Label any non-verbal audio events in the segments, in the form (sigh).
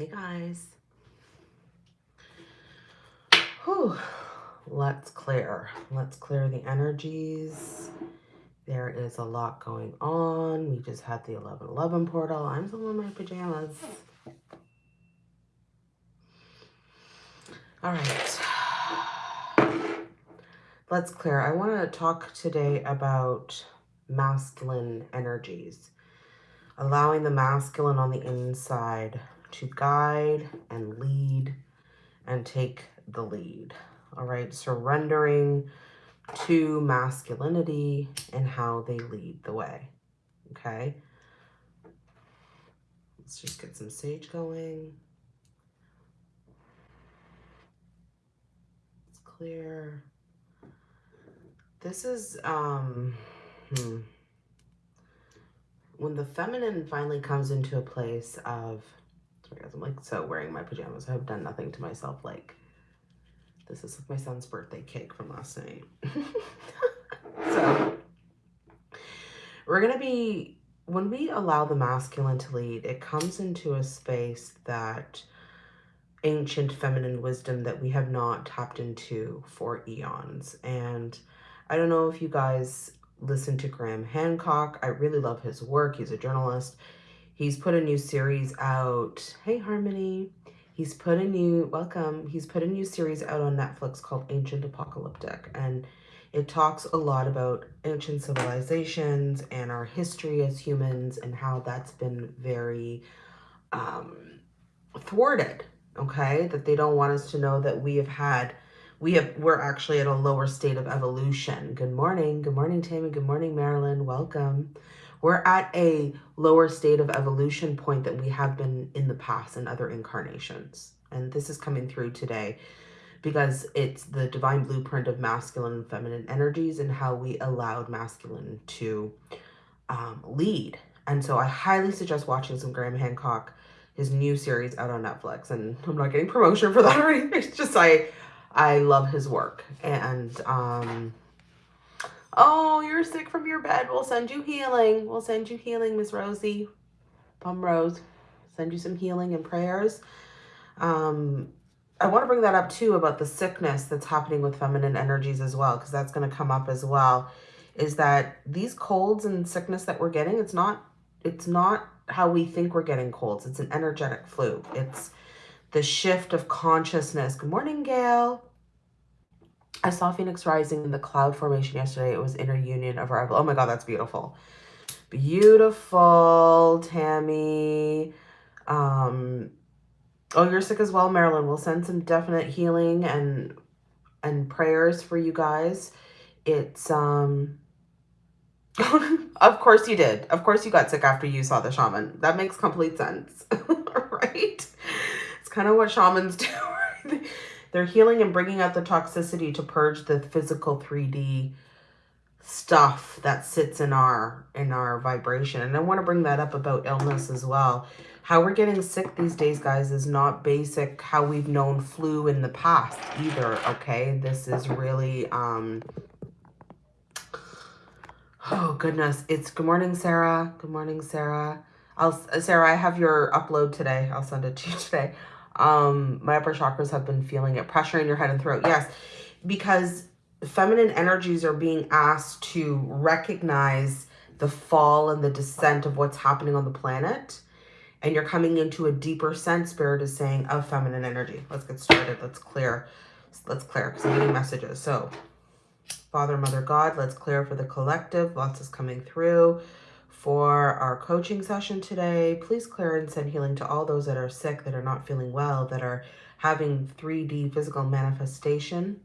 Hey guys. Whew. Let's clear. Let's clear the energies. There is a lot going on. We just had the 1111 portal. I'm still in my pajamas. All right. Let's clear. I want to talk today about masculine energies. Allowing the masculine on the inside to guide and lead and take the lead. All right, surrendering to masculinity and how they lead the way. Okay, let's just get some sage going. It's clear. This is, um, hmm when the feminine finally comes into a place of guys i'm like so wearing my pajamas i've done nothing to myself like this is my son's birthday cake from last night (laughs) so we're gonna be when we allow the masculine to lead it comes into a space that ancient feminine wisdom that we have not tapped into for eons and i don't know if you guys listen to Graham Hancock. I really love his work. He's a journalist. He's put a new series out. Hey, Harmony. He's put a new, welcome. He's put a new series out on Netflix called Ancient Apocalyptic. And it talks a lot about ancient civilizations and our history as humans and how that's been very um, thwarted, okay? That they don't want us to know that we have had we have we're actually at a lower state of evolution. Good morning. Good morning, Tammy. Good morning, Marilyn. Welcome. We're at a lower state of evolution point that we have been in the past in other incarnations. And this is coming through today because it's the divine blueprint of masculine and feminine energies and how we allowed masculine to um, lead. And so I highly suggest watching some Graham Hancock, his new series out on Netflix. And I'm not getting promotion for that or anything. It's just I I love his work. And, um, oh, you're sick from your bed. We'll send you healing. We'll send you healing, Miss Rosie. Pum Rose. Send you some healing and prayers. Um, I want to bring that up too about the sickness that's happening with feminine energies as well, because that's going to come up as well. Is that these colds and sickness that we're getting, it's not, it's not how we think we're getting colds. It's an energetic flu. It's the shift of consciousness. Good morning, Gail. I saw Phoenix rising in the cloud formation yesterday. It was inner union of arrival. Oh my God, that's beautiful. Beautiful, Tammy. Um, oh, you're sick as well, Marilyn. We'll send some definite healing and and prayers for you guys. It's um (laughs) of course you did. Of course you got sick after you saw the shaman. That makes complete sense. (laughs) right? It's kind of what shamans do. (laughs) They're healing and bringing out the toxicity to purge the physical 3D stuff that sits in our in our vibration. And I want to bring that up about illness as well. How we're getting sick these days, guys, is not basic how we've known flu in the past either, okay? This is really um Oh goodness, it's good morning, Sarah. Good morning, Sarah. I'll Sarah, I have your upload today. I'll send it to you (laughs) today um, my upper chakras have been feeling it. Pressure in your head and throat. Yes, because feminine energies are being asked to recognize the fall and the descent of what's happening on the planet. And you're coming into a deeper sense, Spirit is saying, of feminine energy. Let's get started. Let's clear. Let's clear because I'm getting messages. So, Father, Mother, God, let's clear for the collective. Lots is coming through for our coaching session today. Please clear and send healing to all those that are sick, that are not feeling well, that are having 3D physical manifestation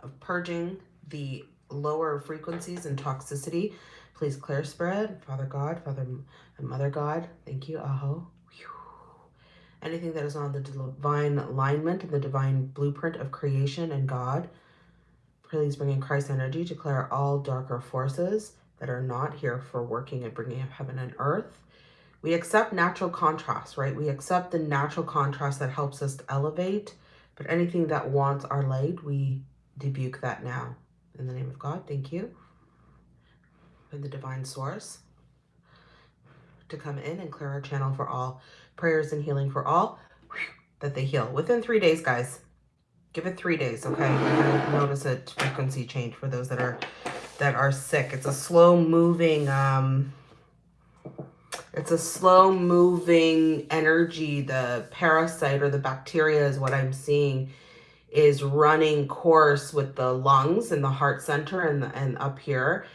of purging the lower frequencies and toxicity. Please clear spread, Father God, Father and Mother God. Thank you, Aho. Anything that is on the divine alignment and the divine blueprint of creation and God. Please bring in Christ energy to clear all darker forces that are not here for working and bringing up heaven and earth. We accept natural contrast, right? We accept the natural contrast that helps us to elevate, but anything that wants our light, we debuke that now. In the name of God, thank you. And the divine source. to come in and clear our channel for all prayers and healing for all that they heal within three days, guys. Give it three days, okay? Notice a frequency change for those that are that are sick. It's a slow moving, um, it's a slow moving energy. The parasite or the bacteria is what I'm seeing is running course with the lungs and the heart center and, the, and up here.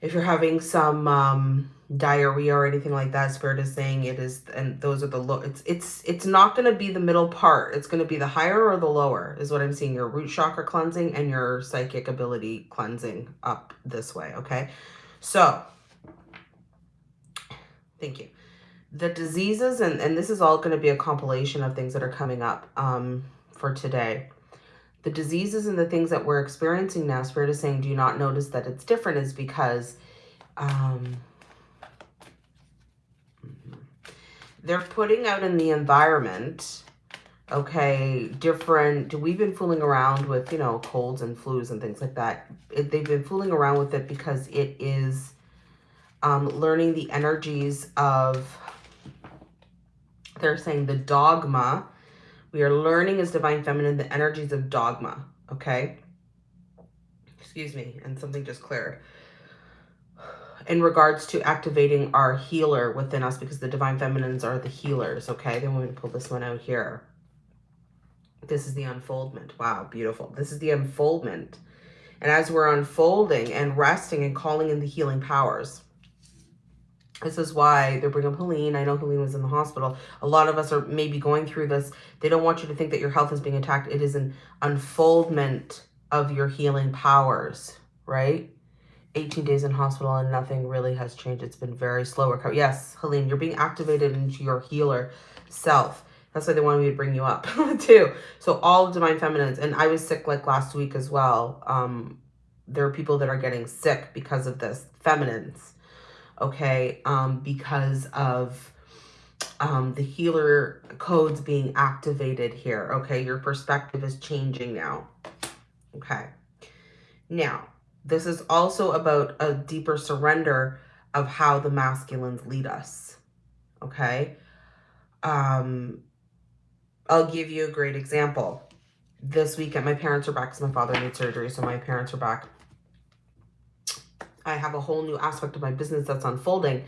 If you're having some um, diarrhea or anything like that, Spirit is saying it is, and those are the low, it's, it's, it's not going to be the middle part. It's going to be the higher or the lower is what I'm seeing. Your root chakra cleansing and your psychic ability cleansing up this way. Okay. So thank you. The diseases, and, and this is all going to be a compilation of things that are coming up. Um, for today. The diseases and the things that we're experiencing now, Spirit is saying, do you not notice that it's different is because um, they're putting out in the environment, okay, different, we've been fooling around with, you know, colds and flus and things like that. It, they've been fooling around with it because it is um, learning the energies of, they're saying the dogma we are learning as Divine Feminine the energies of dogma, okay? Excuse me, and something just cleared. In regards to activating our healer within us, because the Divine Feminines are the healers, okay? Then we're going to pull this one out here. This is the unfoldment. Wow, beautiful. This is the unfoldment. And as we're unfolding and resting and calling in the healing powers, this is why they're bringing Helene. I know Helene was in the hospital. A lot of us are maybe going through this. They don't want you to think that your health is being attacked. It is an unfoldment of your healing powers, right? 18 days in hospital and nothing really has changed. It's been very slow recovery. Yes, Helene, you're being activated into your healer self. That's why they wanted me to bring you up (laughs) too. So all Divine Feminines, and I was sick like last week as well. Um, there are people that are getting sick because of this, feminines okay, um, because of um, the healer codes being activated here, okay? Your perspective is changing now, okay? Now, this is also about a deeper surrender of how the masculines lead us, okay? Um, I'll give you a great example. This weekend, my parents are back because my father made surgery, so my parents are back I have a whole new aspect of my business that's unfolding.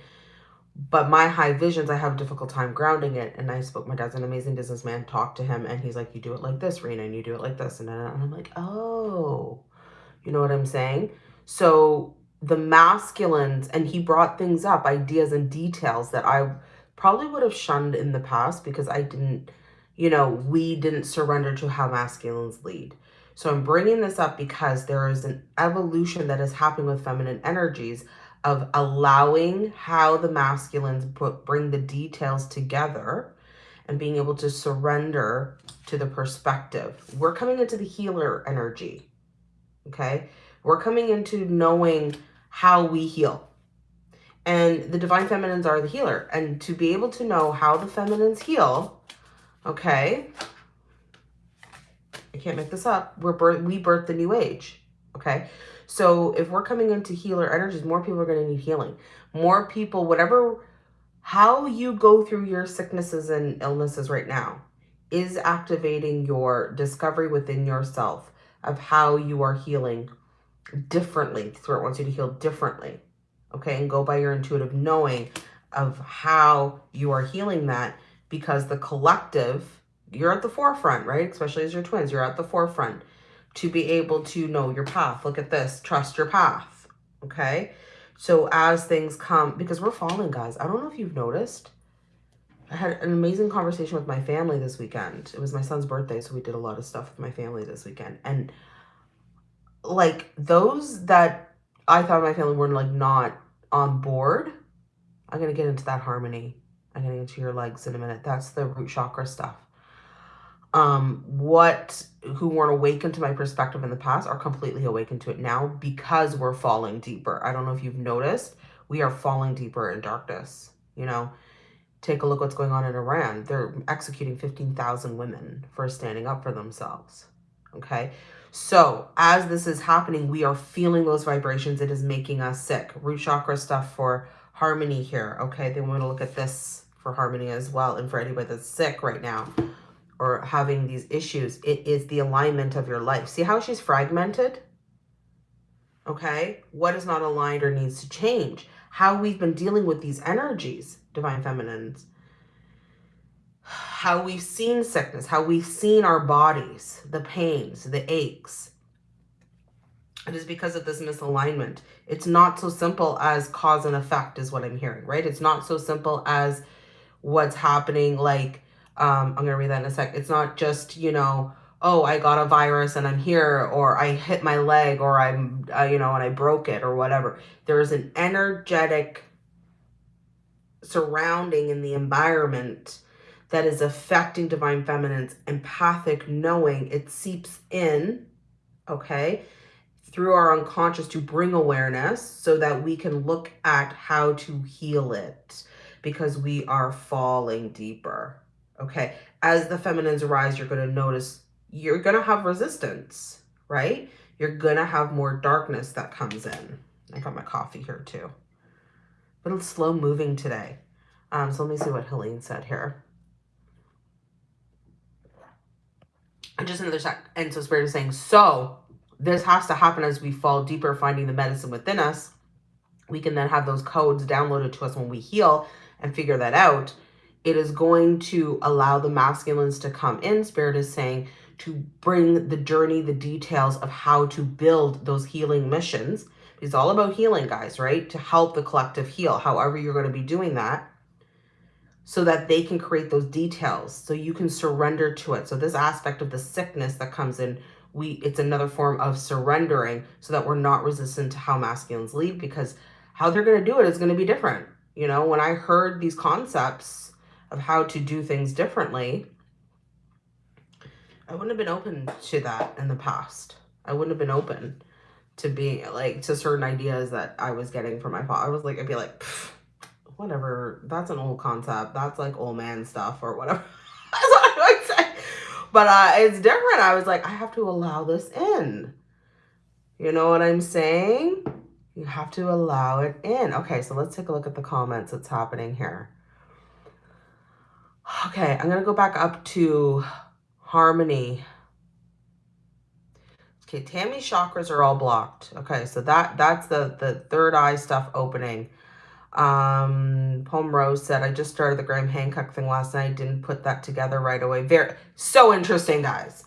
But my high visions, I have a difficult time grounding it. And I spoke, my dad's an amazing businessman, talked to him, and he's like, you do it like this, Rena, and you do it like this. And, I'm like, oh, you know what I'm saying? So the masculines, and he brought things up, ideas and details that I probably would have shunned in the past because I didn't, you know, we didn't surrender to how masculines lead. So I'm bringing this up because there is an evolution that is happening with feminine energies of allowing how the masculines put, bring the details together and being able to surrender to the perspective. We're coming into the healer energy, okay? We're coming into knowing how we heal. And the divine feminines are the healer. And to be able to know how the feminines heal, okay, can't make this up. We're birth, we birth the new age. Okay. So if we're coming into healer energies, more people are going to need healing. More people, whatever, how you go through your sicknesses and illnesses right now is activating your discovery within yourself of how you are healing differently. Spirit wants you to heal differently. Okay. And go by your intuitive knowing of how you are healing that because the collective you're at the forefront, right? Especially as your twins, you're at the forefront to be able to know your path. Look at this, trust your path, okay? So as things come, because we're falling, guys. I don't know if you've noticed. I had an amazing conversation with my family this weekend. It was my son's birthday, so we did a lot of stuff with my family this weekend. And like those that I thought my family were like not on board, I'm to get into that harmony. I'm to get into your legs in a minute. That's the root chakra stuff um, what who weren't awakened to my perspective in the past are completely awakened to it now because we're falling deeper. I don't know if you've noticed, we are falling deeper in darkness. You know, take a look what's going on in Iran. They're executing 15,000 women for standing up for themselves. Okay. So as this is happening, we are feeling those vibrations. It is making us sick. Root chakra stuff for harmony here. Okay, then we're going to look at this for harmony as well. And for anybody that's sick right now or having these issues, it is the alignment of your life. See how she's fragmented? Okay, what is not aligned or needs to change? How we've been dealing with these energies, divine feminines. How we've seen sickness, how we've seen our bodies, the pains, the aches, it is because of this misalignment. It's not so simple as cause and effect is what I'm hearing, right? It's not so simple as what's happening. Like, um, I'm going to read that in a sec. It's not just, you know, oh, I got a virus and I'm here, or I hit my leg, or I'm, uh, you know, and I broke it, or whatever. There is an energetic surrounding in the environment that is affecting divine feminine's empathic knowing. It seeps in, okay? through our unconscious to bring awareness so that we can look at how to heal it because we are falling deeper. Okay. As the feminines arise, you're going to notice you're going to have resistance, right? You're going to have more darkness that comes in. I got my coffee here too. But it's slow moving today. Um, so let me see what Helene said here. And just another sec. And so Spirit is saying, so this has to happen as we fall deeper, finding the medicine within us. We can then have those codes downloaded to us when we heal and figure that out. It is going to allow the masculines to come in. Spirit is saying to bring the journey, the details of how to build those healing missions. It's all about healing, guys, right? To help the collective heal, however you're going to be doing that so that they can create those details so you can surrender to it. So this aspect of the sickness that comes in we it's another form of surrendering so that we're not resistant to how masculines lead because how they're going to do it is going to be different. You know, when I heard these concepts of how to do things differently, I wouldn't have been open to that in the past. I wouldn't have been open to being like to certain ideas that I was getting from my father. I was like, I'd be like, whatever, that's an old concept. That's like old man stuff or whatever. (laughs) But uh, it's different. I was like, I have to allow this in. You know what I'm saying? You have to allow it in. Okay, so let's take a look at the comments that's happening here. Okay, I'm going to go back up to Harmony. Okay, Tammy's chakras are all blocked. Okay, so that that's the, the third eye stuff opening. Um, Poem Rose said, I just started the Graham Hancock thing last night. Didn't put that together right away. Very, so interesting, guys.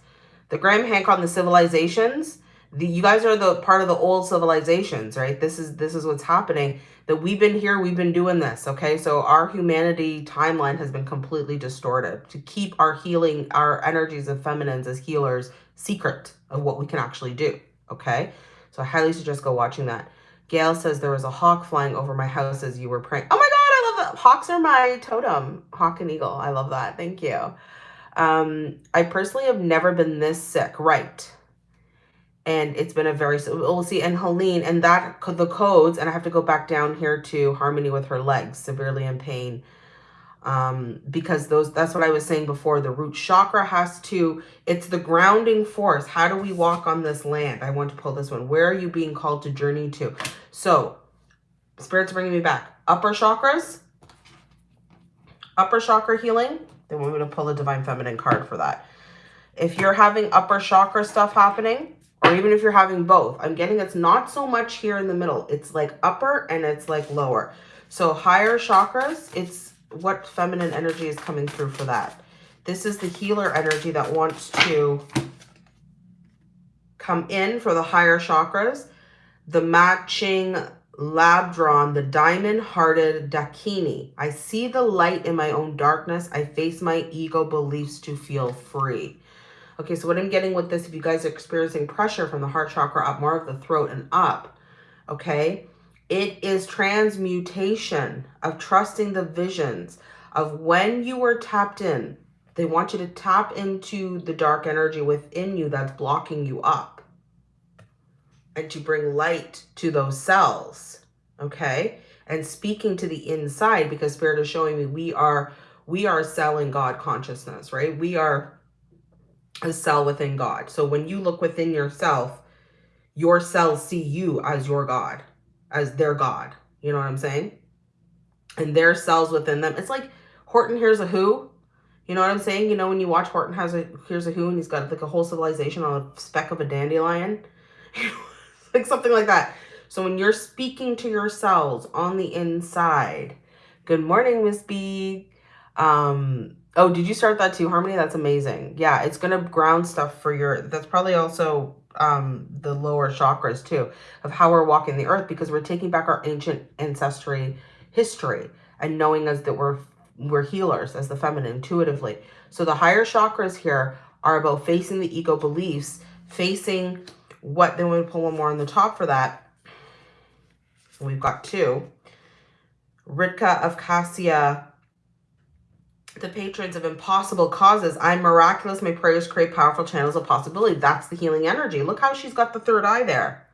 The Graham Hancock on the civilizations, the, you guys are the part of the old civilizations, right? This is, this is what's happening that we've been here. We've been doing this. Okay. So our humanity timeline has been completely distorted to keep our healing, our energies of feminines as healers secret of what we can actually do. Okay. So I highly suggest go watching that. Gail says there was a hawk flying over my house as you were praying. Oh my God, I love that. Hawks are my totem. Hawk and eagle. I love that. Thank you. Um, I personally have never been this sick. Right. And it's been a very, we'll see. And Helene, and that, the codes, and I have to go back down here to Harmony with her legs, severely in pain um, because those that's what I was saying before. The root chakra has to, it's the grounding force. How do we walk on this land? I want to pull this one. Where are you being called to journey to? So, Spirit's bringing me back. Upper chakras, upper chakra healing. Then we're going to pull a Divine Feminine card for that. If you're having upper chakra stuff happening, or even if you're having both, I'm getting it's not so much here in the middle. It's like upper and it's like lower. So higher chakras, it's what feminine energy is coming through for that. This is the healer energy that wants to come in for the higher chakras. The matching lab drawn, the diamond-hearted Dakini. I see the light in my own darkness. I face my ego beliefs to feel free. Okay, so what I'm getting with this, if you guys are experiencing pressure from the heart chakra up more of the throat and up, okay, it is transmutation of trusting the visions of when you were tapped in. They want you to tap into the dark energy within you that's blocking you up and to bring light to those cells, okay? And speaking to the inside because Spirit is showing me we are we are selling God consciousness, right? We are a cell within God. So when you look within yourself, your cells see you as your God as their God. You know what I'm saying? and their cells within them. It's like Horton Hears a Who. You know what I'm saying? You know when you watch Horton has a Hears a Who and he's got like a whole civilization on a speck of a dandelion? (laughs) like something like that. So when you're speaking to your cells on the inside, good morning, Miss B. Um, oh, did you start that too, Harmony? That's amazing. Yeah, it's going to ground stuff for your, that's probably also um, the lower chakras too, of how we're walking the earth because we're taking back our ancient ancestry history and knowing us that we're we're healers as the feminine intuitively. So the higher chakras here are about facing the ego beliefs, facing what, then we pull one more on the top for that. We've got two. Rita of Cascia, the patrons of impossible causes. I'm miraculous. My prayers create powerful channels of possibility. That's the healing energy. Look how she's got the third eye there.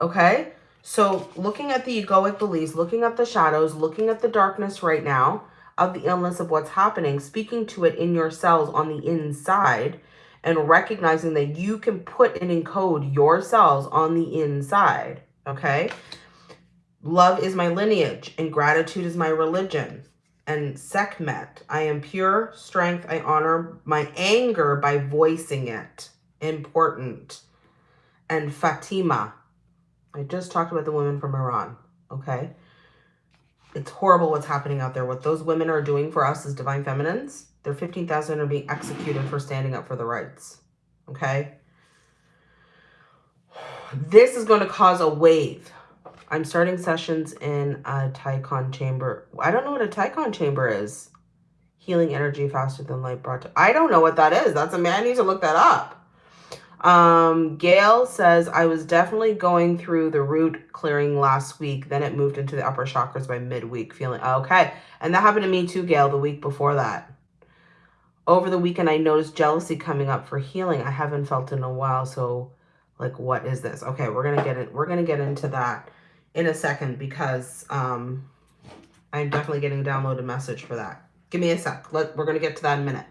Okay. So looking at the egoic beliefs, looking at the shadows, looking at the darkness right now of the illness of what's happening, speaking to it in your cells on the inside and recognizing that you can put and encode your cells on the inside. Okay. Love is my lineage and gratitude is my religion. And Sekhmet, I am pure strength. I honor my anger by voicing it. Important. And Fatima, I just talked about the women from Iran, okay? It's horrible what's happening out there. What those women are doing for us as divine feminines, they're 15,000 are being executed for standing up for the rights, okay? (sighs) This is going to cause a wave. I'm starting sessions in a Tachyon chamber. I don't know what a Tachyon chamber is. Healing energy faster than light brought to... I don't know what that is. That's a man. I need to look that up. Um, Gail says, I was definitely going through the root clearing last week. Then it moved into the upper chakras by midweek feeling okay. And that happened to me too, Gail, the week before that. Over the weekend, I noticed jealousy coming up for healing. I haven't felt in a while. So like, what is this? Okay. We're going to get it. We're going to get into that in a second because, um, I'm definitely getting a downloaded message for that. Give me a sec. Let, we're going to get to that in a minute.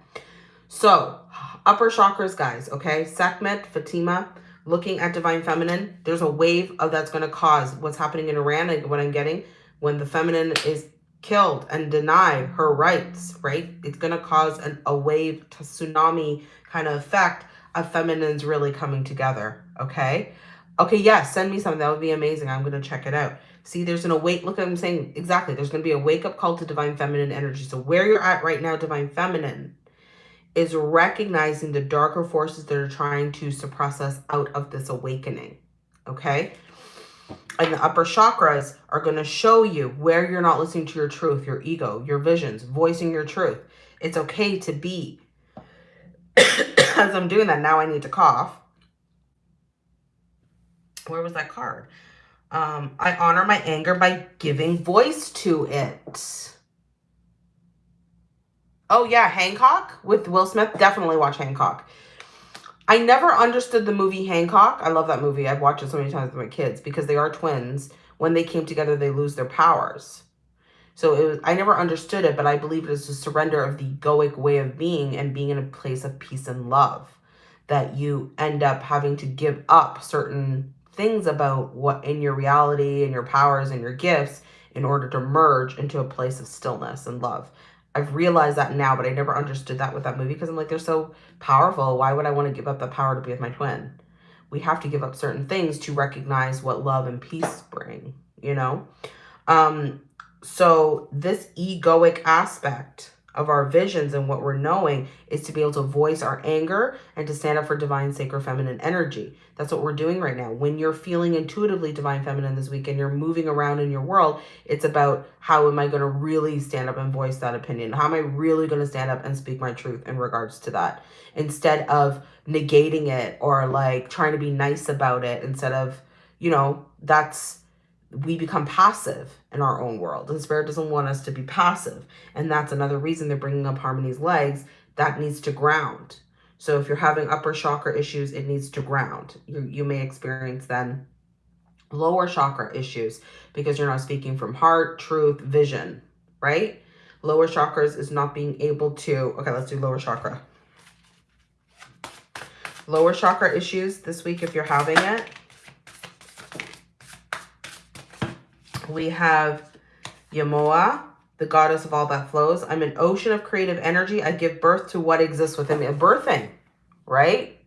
So upper chakras, guys, okay? Sekhmet, Fatima, looking at divine feminine, there's a wave of that's going to cause what's happening in Iran and what I'm getting when the feminine is killed and denied her rights, right? It's going to cause an, a wave to tsunami kind of effect of feminines really coming together, okay? Okay, yes, send me something. That would be amazing. I'm going to check it out. See, there's an awake, look, I'm saying exactly. There's going to be a wake-up call to divine feminine energy. So where you're at right now, divine feminine, is recognizing the darker forces that are trying to suppress us out of this awakening. Okay. And the upper chakras are going to show you where you're not listening to your truth, your ego, your visions, voicing your truth. It's okay to be. (coughs) As I'm doing that, now I need to cough. Where was that card? Um, I honor my anger by giving voice to it. Oh, yeah, Hancock with Will Smith. Definitely watch Hancock. I never understood the movie Hancock. I love that movie. I've watched it so many times with my kids because they are twins. When they came together, they lose their powers. So it was, I never understood it, but I believe it is a surrender of the egoic way of being and being in a place of peace and love. That you end up having to give up certain things about what in your reality and your powers and your gifts in order to merge into a place of stillness and love. I've realized that now, but I never understood that with that movie because I'm like, they're so powerful. Why would I want to give up the power to be with my twin? We have to give up certain things to recognize what love and peace bring, you know? Um, so this egoic aspect of our visions and what we're knowing is to be able to voice our anger and to stand up for divine sacred feminine energy. That's what we're doing right now. When you're feeling intuitively divine feminine this week and you're moving around in your world, it's about how am I going to really stand up and voice that opinion? How am I really going to stand up and speak my truth in regards to that? Instead of negating it or like trying to be nice about it instead of, you know, that's we become passive in our own world. And Spirit doesn't want us to be passive. And that's another reason they're bringing up Harmony's legs. That needs to ground. So if you're having upper chakra issues, it needs to ground. You, you may experience then lower chakra issues because you're not speaking from heart, truth, vision, right? Lower chakras is not being able to, okay, let's do lower chakra. Lower chakra issues this week if you're having it we have Yemaya, the goddess of all that flows. I'm an ocean of creative energy. I give birth to what exists within me. A Birthing, right?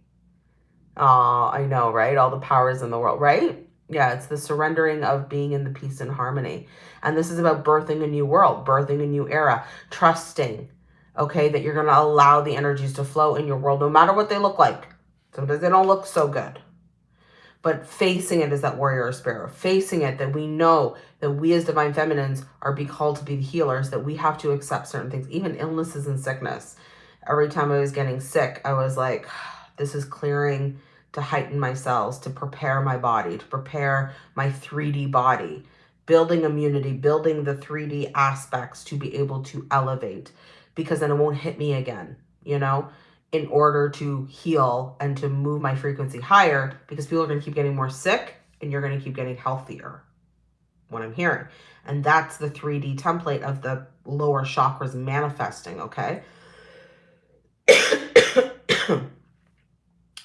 Oh, I know, right? All the powers in the world, right? Yeah, it's the surrendering of being in the peace and harmony. And this is about birthing a new world, birthing a new era, trusting, okay, that you're going to allow the energies to flow in your world, no matter what they look like. Sometimes they don't look so good. But facing it as that warrior spirit, facing it that we know that we as divine feminines are be called to be the healers, that we have to accept certain things, even illnesses and sickness. Every time I was getting sick, I was like, (sighs) this is clearing to heighten my cells, to prepare my body, to prepare my 3D body, building immunity, building the 3D aspects to be able to elevate because then it won't hit me again, you know, in order to heal and to move my frequency higher because people are going to keep getting more sick and you're going to keep getting healthier what I'm hearing. And that's the 3D template of the lower chakras manifesting, okay? (coughs)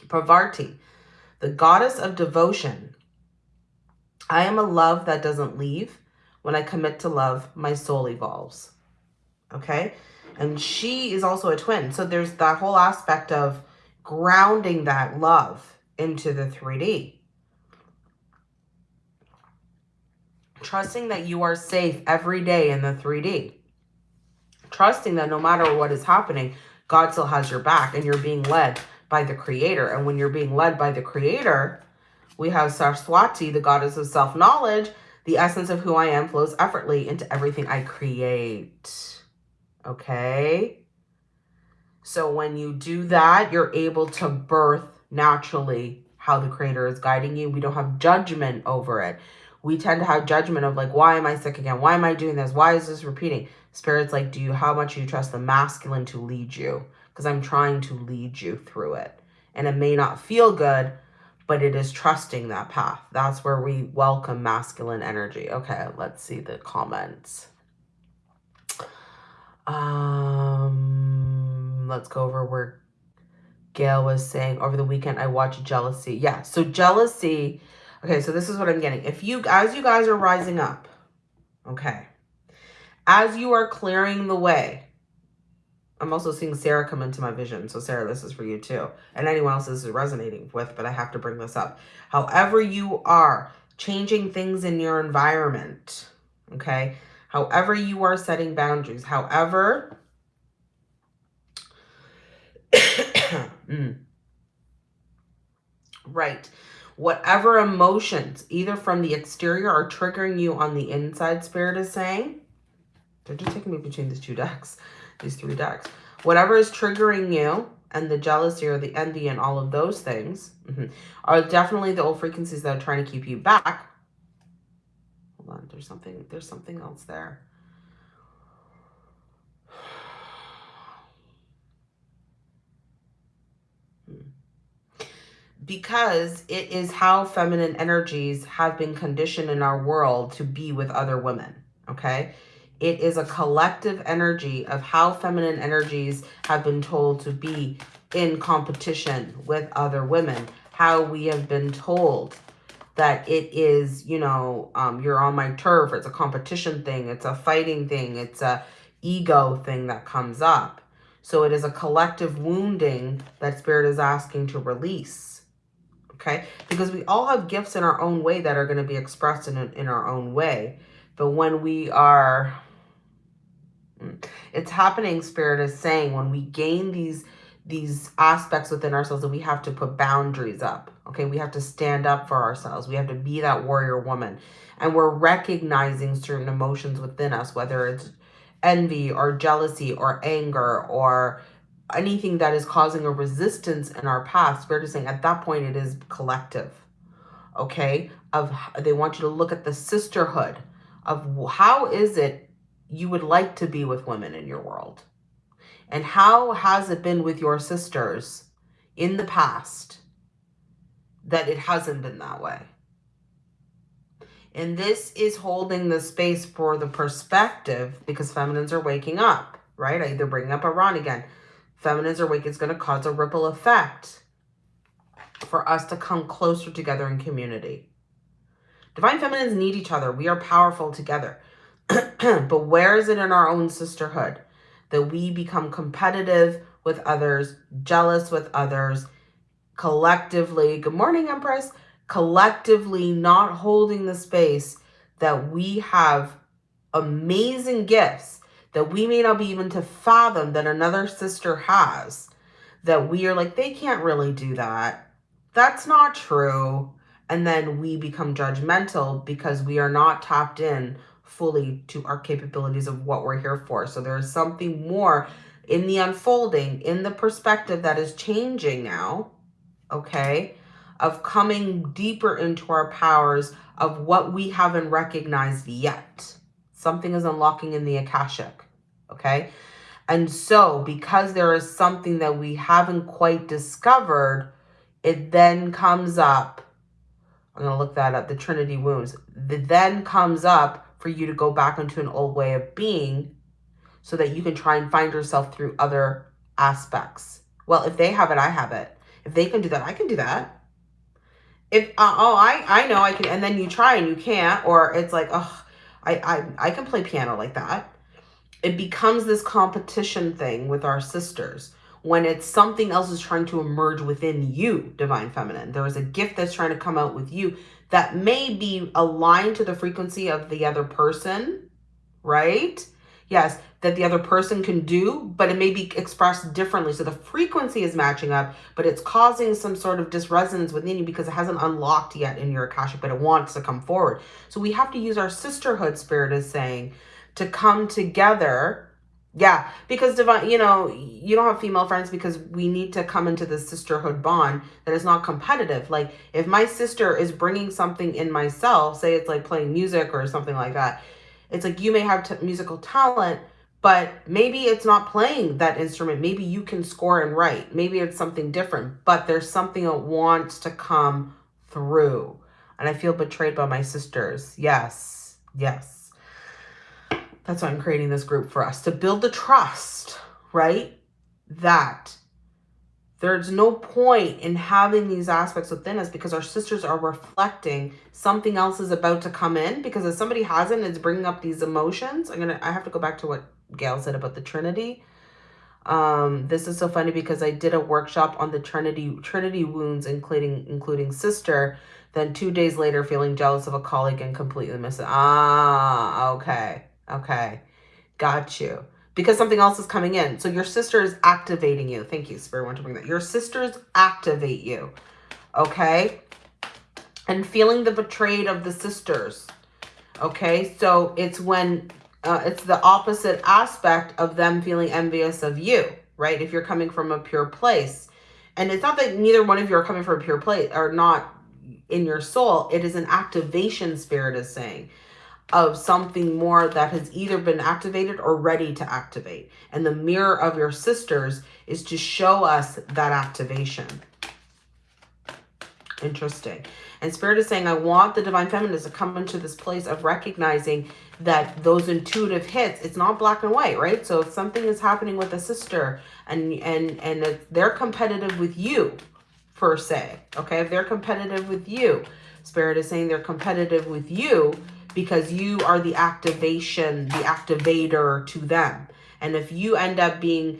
Parvati, the goddess of devotion. I am a love that doesn't leave. When I commit to love, my soul evolves. Okay? And she is also a twin. So there's that whole aspect of grounding that love into the 3D. Trusting that you are safe every day in the 3D. Trusting that no matter what is happening, God still has your back and you're being led by the creator. And when you're being led by the creator, we have Saraswati, the goddess of self-knowledge. The essence of who I am flows effortlessly into everything I create. Okay? So when you do that, you're able to birth naturally how the creator is guiding you. We don't have judgment over it. We tend to have judgment of like, why am I sick again? Why am I doing this? Why is this repeating? Spirit's like, do you, how much do you trust the masculine to lead you? because I'm trying to lead you through it. And it may not feel good, but it is trusting that path. That's where we welcome masculine energy. Okay, let's see the comments. Um, let's go over where Gail was saying over the weekend, I watched Jealousy. Yeah, so Jealousy. Okay, so this is what I'm getting. If you, as you guys are rising up, okay, as you are clearing the way, I'm also seeing Sarah come into my vision. So Sarah, this is for you too. And anyone else this is resonating with, but I have to bring this up. However you are changing things in your environment, okay? However you are setting boundaries, however... (coughs) mm. Right. Whatever emotions, either from the exterior or triggering you on the inside, Spirit is saying. They're just taking me between these two decks these three decks. Whatever is triggering you and the jealousy or the envy and all of those things mm -hmm, are definitely the old frequencies that are trying to keep you back. There's something, there's something else there. (sighs) Because it is how feminine energies have been conditioned in our world to be with other women, okay? It is a collective energy of how feminine energies have been told to be in competition with other women. How we have been told that it is, you know, um, you're on my turf. It's a competition thing. It's a fighting thing. It's a ego thing that comes up. So it is a collective wounding that spirit is asking to release. Okay? Because we all have gifts in our own way that are going to be expressed in, in our own way. But when we are it's happening, Spirit is saying, when we gain these these aspects within ourselves that we have to put boundaries up. Okay, we have to stand up for ourselves. We have to be that warrior woman. And we're recognizing certain emotions within us, whether it's envy or jealousy or anger or anything that is causing a resistance in our path. Spirit is saying at that point it is collective. Okay, of they want you to look at the sisterhood of how is it you would like to be with women in your world? And how has it been with your sisters in the past that it hasn't been that way? And this is holding the space for the perspective because feminines are waking up, right? I either bring up Iran again. Feminines are waking. is going to cause a ripple effect for us to come closer together in community. Divine feminines need each other. We are powerful together (clears throat) but where is it in our own sisterhood that we become competitive with others, jealous with others, collectively, good morning, Empress, collectively not holding the space that we have amazing gifts that we may not be even to fathom that another sister has, that we are like, they can't really do that. That's not true. And then we become judgmental because we are not tapped in fully to our capabilities of what we're here for. So there is something more in the unfolding, in the perspective that is changing now, okay, of coming deeper into our powers of what we haven't recognized yet. Something is unlocking in the Akashic, okay? And so because there is something that we haven't quite discovered, it then comes up. I'm going to look that up, the Trinity wounds. It then comes up for you to go back into an old way of being so that you can try and find yourself through other aspects. Well, if they have it, I have it. If they can do that, I can do that. If, uh, oh, I, I know I can, and then you try and you can't, or it's like, oh, I, I, I can play piano like that. It becomes this competition thing with our sisters when it's something else is trying to emerge within you, Divine Feminine. There is a gift that's trying to come out with you that may be aligned to the frequency of the other person, right? Yes, that the other person can do, but it may be expressed differently. So the frequency is matching up, but it's causing some sort of disresonance within you because it hasn't unlocked yet in your Akashic, but it wants to come forward. So we have to use our sisterhood spirit as saying to come together yeah, because divine, you know, you don't have female friends because we need to come into this sisterhood bond that is not competitive. Like if my sister is bringing something in myself, say it's like playing music or something like that, it's like you may have musical talent, but maybe it's not playing that instrument. Maybe you can score and write. Maybe it's something different, but there's something that wants to come through. And I feel betrayed by my sisters. Yes, yes. That's why I'm creating this group for us to build the trust, right? That there's no point in having these aspects within us because our sisters are reflecting something else is about to come in because if somebody hasn't, it's bringing up these emotions. I'm going to, I have to go back to what Gail said about the Trinity. Um, this is so funny because I did a workshop on the Trinity, Trinity wounds, including, including sister. Then two days later, feeling jealous of a colleague and completely missing. Ah, okay. Okay. Got you. Because something else is coming in. So your sister is activating you. Thank you, Spirit. want to bring that. Your sisters activate you. Okay. And feeling the betrayed of the sisters. Okay. So it's when uh, it's the opposite aspect of them feeling envious of you, right? If you're coming from a pure place. And it's not that neither one of you are coming from a pure place or not in your soul. It is an activation spirit is saying of something more that has either been activated or ready to activate. And the mirror of your sisters is to show us that activation. Interesting. And Spirit is saying, I want the Divine Feminine to come into this place of recognizing that those intuitive hits, it's not black and white, right? So if something is happening with a sister and, and, and they're competitive with you, per se, okay? If they're competitive with you, Spirit is saying they're competitive with you, because you are the activation, the activator to them. And if you end up being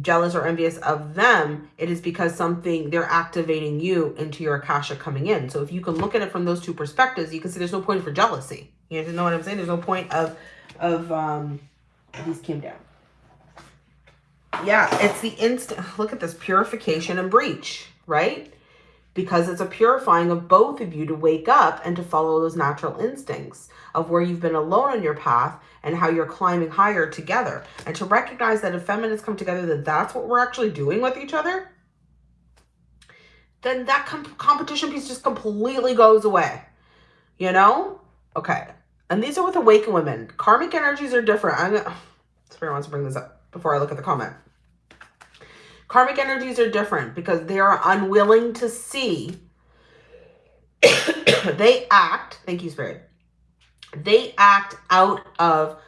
jealous or envious of them, it is because something, they're activating you into your Akasha coming in. So if you can look at it from those two perspectives, you can see there's no point for jealousy. You know what I'm saying? There's no point of, of, um, these came down. Yeah, it's the instant, look at this, purification and breach, right? because it's a purifying of both of you to wake up and to follow those natural instincts of where you've been alone on your path and how you're climbing higher together. And to recognize that if feminists come together, that that's what we're actually doing with each other, then that comp competition piece just completely goes away. You know? Okay. And these are with awakened women. Karmic energies are different. I'm gonna, (sighs) wants to bring this up before I look at the comment. Karmic energies are different because they are unwilling to see. (coughs) they act, thank you, Spirit. They act out of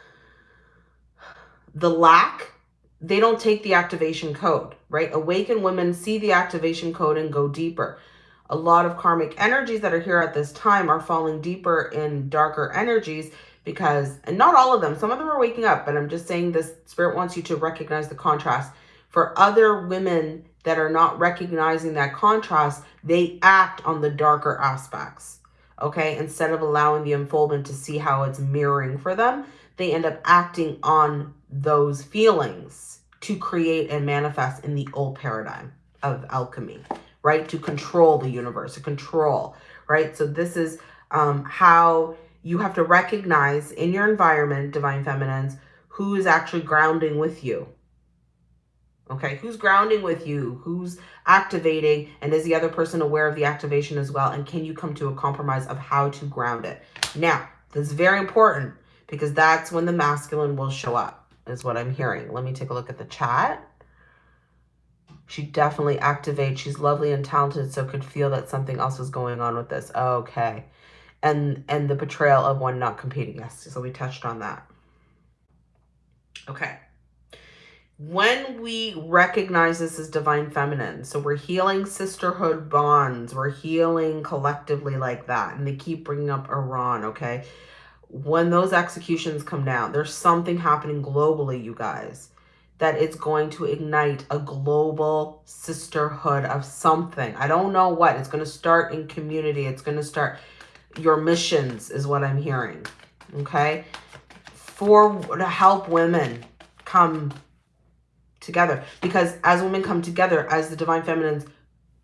the lack. They don't take the activation code, right? Awakened women see the activation code and go deeper. A lot of karmic energies that are here at this time are falling deeper in darker energies because, and not all of them, some of them are waking up, but I'm just saying this spirit wants you to recognize the contrast. For other women that are not recognizing that contrast, they act on the darker aspects. Okay, instead of allowing the unfoldment to see how it's mirroring for them, they end up acting on those feelings to create and manifest in the old paradigm of alchemy, right? To control the universe, to control, right? So this is um, how you have to recognize in your environment, divine feminines, who is actually grounding with you. Okay, who's grounding with you? Who's activating? And is the other person aware of the activation as well? And can you come to a compromise of how to ground it? Now, this is very important because that's when the masculine will show up, is what I'm hearing. Let me take a look at the chat. She definitely activates. She's lovely and talented, so could feel that something else was going on with this. Okay and and the betrayal of one not competing. Yes, so we touched on that. Okay. When we recognize this as divine feminine, so we're healing sisterhood bonds, we're healing collectively like that, and they keep bringing up Iran, okay? When those executions come down, there's something happening globally, you guys, that it's going to ignite a global sisterhood of something. I don't know what. It's going to start in community. It's going to start your missions is what I'm hearing. Okay. For to help women come together. Because as women come together, as the divine feminines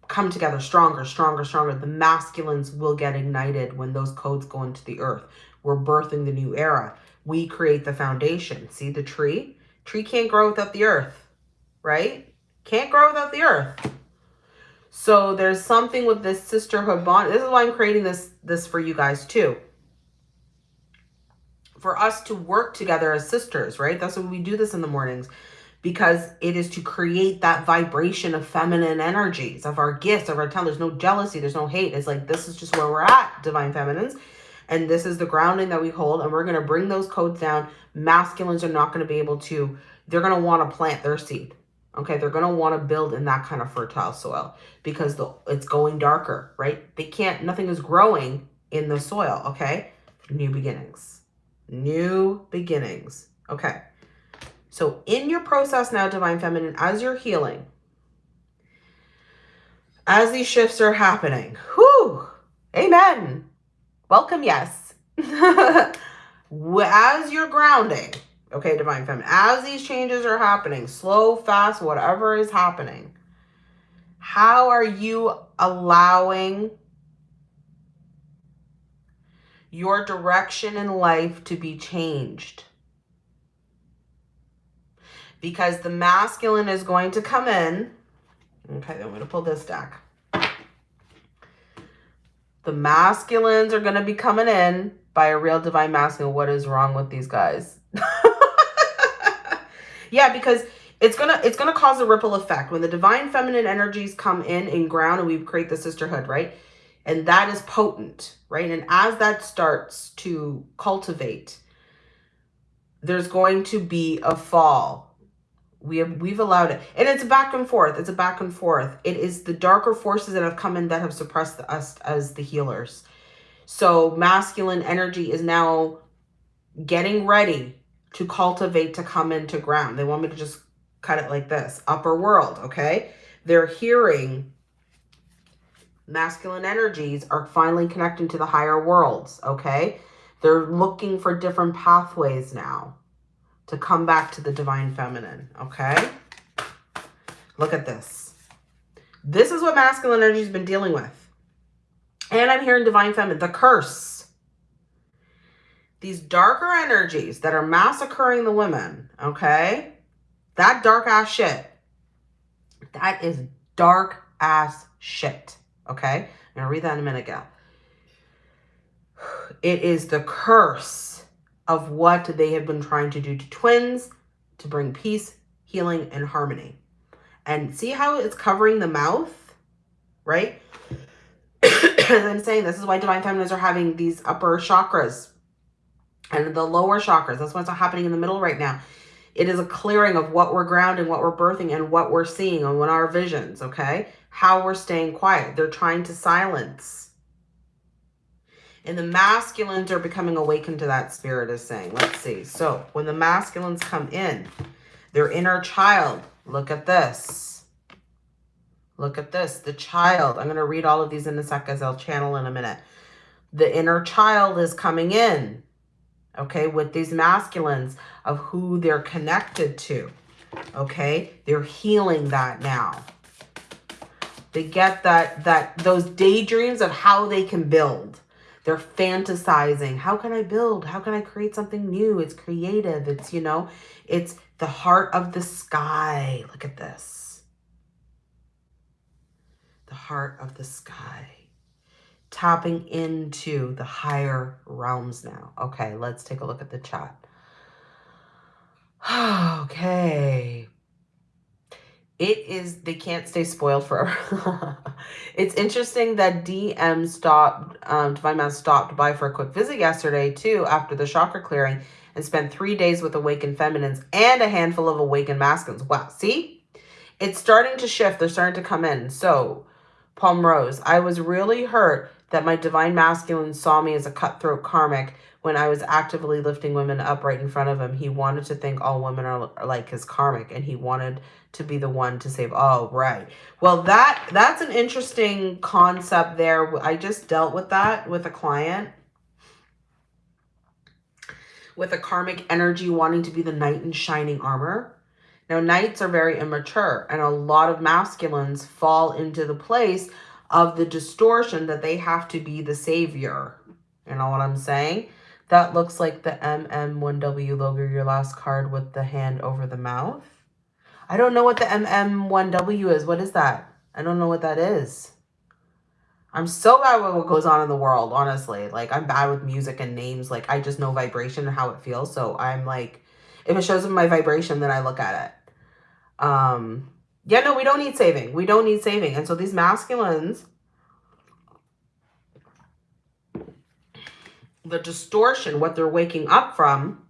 come together stronger, stronger, stronger, the masculines will get ignited when those codes go into the earth. We're birthing the new era. We create the foundation. See the tree? Tree can't grow without the earth, right? Can't grow without the earth. So there's something with this sisterhood bond. This is why I'm creating this, this for you guys too. For us to work together as sisters, right? That's why we do this in the mornings. Because it is to create that vibration of feminine energies, of our gifts, of our talent. There's no jealousy. There's no hate. It's like, this is just where we're at, divine feminines. And this is the grounding that we hold. And we're going to bring those codes down. Masculines are not going to be able to, they're going to want to plant their seed Okay, they're going to want to build in that kind of fertile soil because the, it's going darker, right? They can't, nothing is growing in the soil, okay? New beginnings. New beginnings. Okay. So in your process now, Divine Feminine, as you're healing, as these shifts are happening, whoo, amen. Welcome, yes. (laughs) as you're grounding, Okay, Divine Feminine. As these changes are happening, slow, fast, whatever is happening, how are you allowing your direction in life to be changed? Because the masculine is going to come in. Okay, I'm going to pull this deck. The masculines are going to be coming in by a real divine masculine. What is wrong with these guys? (laughs) Yeah, because it's gonna it's gonna cause a ripple effect when the divine feminine energies come in and ground and we create the sisterhood, right? And that is potent, right? And as that starts to cultivate, there's going to be a fall. We have we've allowed it. And it's a back and forth. It's a back and forth. It is the darker forces that have come in that have suppressed us as the healers. So masculine energy is now getting ready to cultivate to come into ground. They want me to just cut it like this. Upper world, okay? They're hearing masculine energies are finally connecting to the higher worlds, okay? They're looking for different pathways now to come back to the divine feminine, okay? Look at this. This is what masculine energy has been dealing with. And I'm hearing divine feminine, the curse these darker energies that are massacring the women, okay? That dark ass shit. That is dark ass shit, okay? I'm going to read that in a minute, gal. It is the curse of what they have been trying to do to twins to bring peace, healing, and harmony. And see how it's covering the mouth, right? (coughs) As I'm saying, this is why divine feminines are having these upper chakras and the lower chakras. That's what's happening in the middle right now. It is a clearing of what we're grounding, what we're birthing, and what we're seeing and what our visions, okay? How we're staying quiet. They're trying to silence. And the masculines are becoming awakened to that spirit is saying. Let's see. So when the masculines come in, their inner child, look at this. Look at this, the child. I'm going to read all of these in a sec as I'll channel in a minute. The inner child is coming in, okay, with these masculines of who they're connected to, okay? They're healing that now. They get that, that those daydreams of how they can build. They're fantasizing. How can I build? How can I create something new? It's creative. It's, you know, it's the heart of the sky. Look at this. The heart of the sky. Tapping into the higher realms now. Okay, let's take a look at the chat. (sighs) okay it is they can't stay spoiled forever. (laughs) It's interesting that dm stopped um divine man stopped by for a quick visit yesterday too after the chakra clearing and spent three days with awakened feminines and a handful of awakened masculines. Wow see? It's starting to shift. They're starting to come in. So palm rose i was really hurt that my divine masculine saw me as a cutthroat karmic when I was actively lifting women up right in front of him, he wanted to think all women are, are like his karmic and he wanted to be the one to save. Oh, right. Well, that that's an interesting concept there. I just dealt with that with a client with a karmic energy wanting to be the knight in shining armor. Now, knights are very immature and a lot of masculines fall into the place of the distortion that they have to be the savior. You know what I'm saying? That looks like the MMIW logo, your last card with the hand over the mouth. I don't know what the MMIW is. What is that? I don't know what that is. I'm so bad with what goes on in the world, honestly. Like, I'm bad with music and names. Like, I just know vibration and how it feels. So I'm like, if it shows up my vibration, then I look at it. Um, yeah, no, we don't need saving. We don't need saving. And so these masculines, the distortion, what they're waking up from,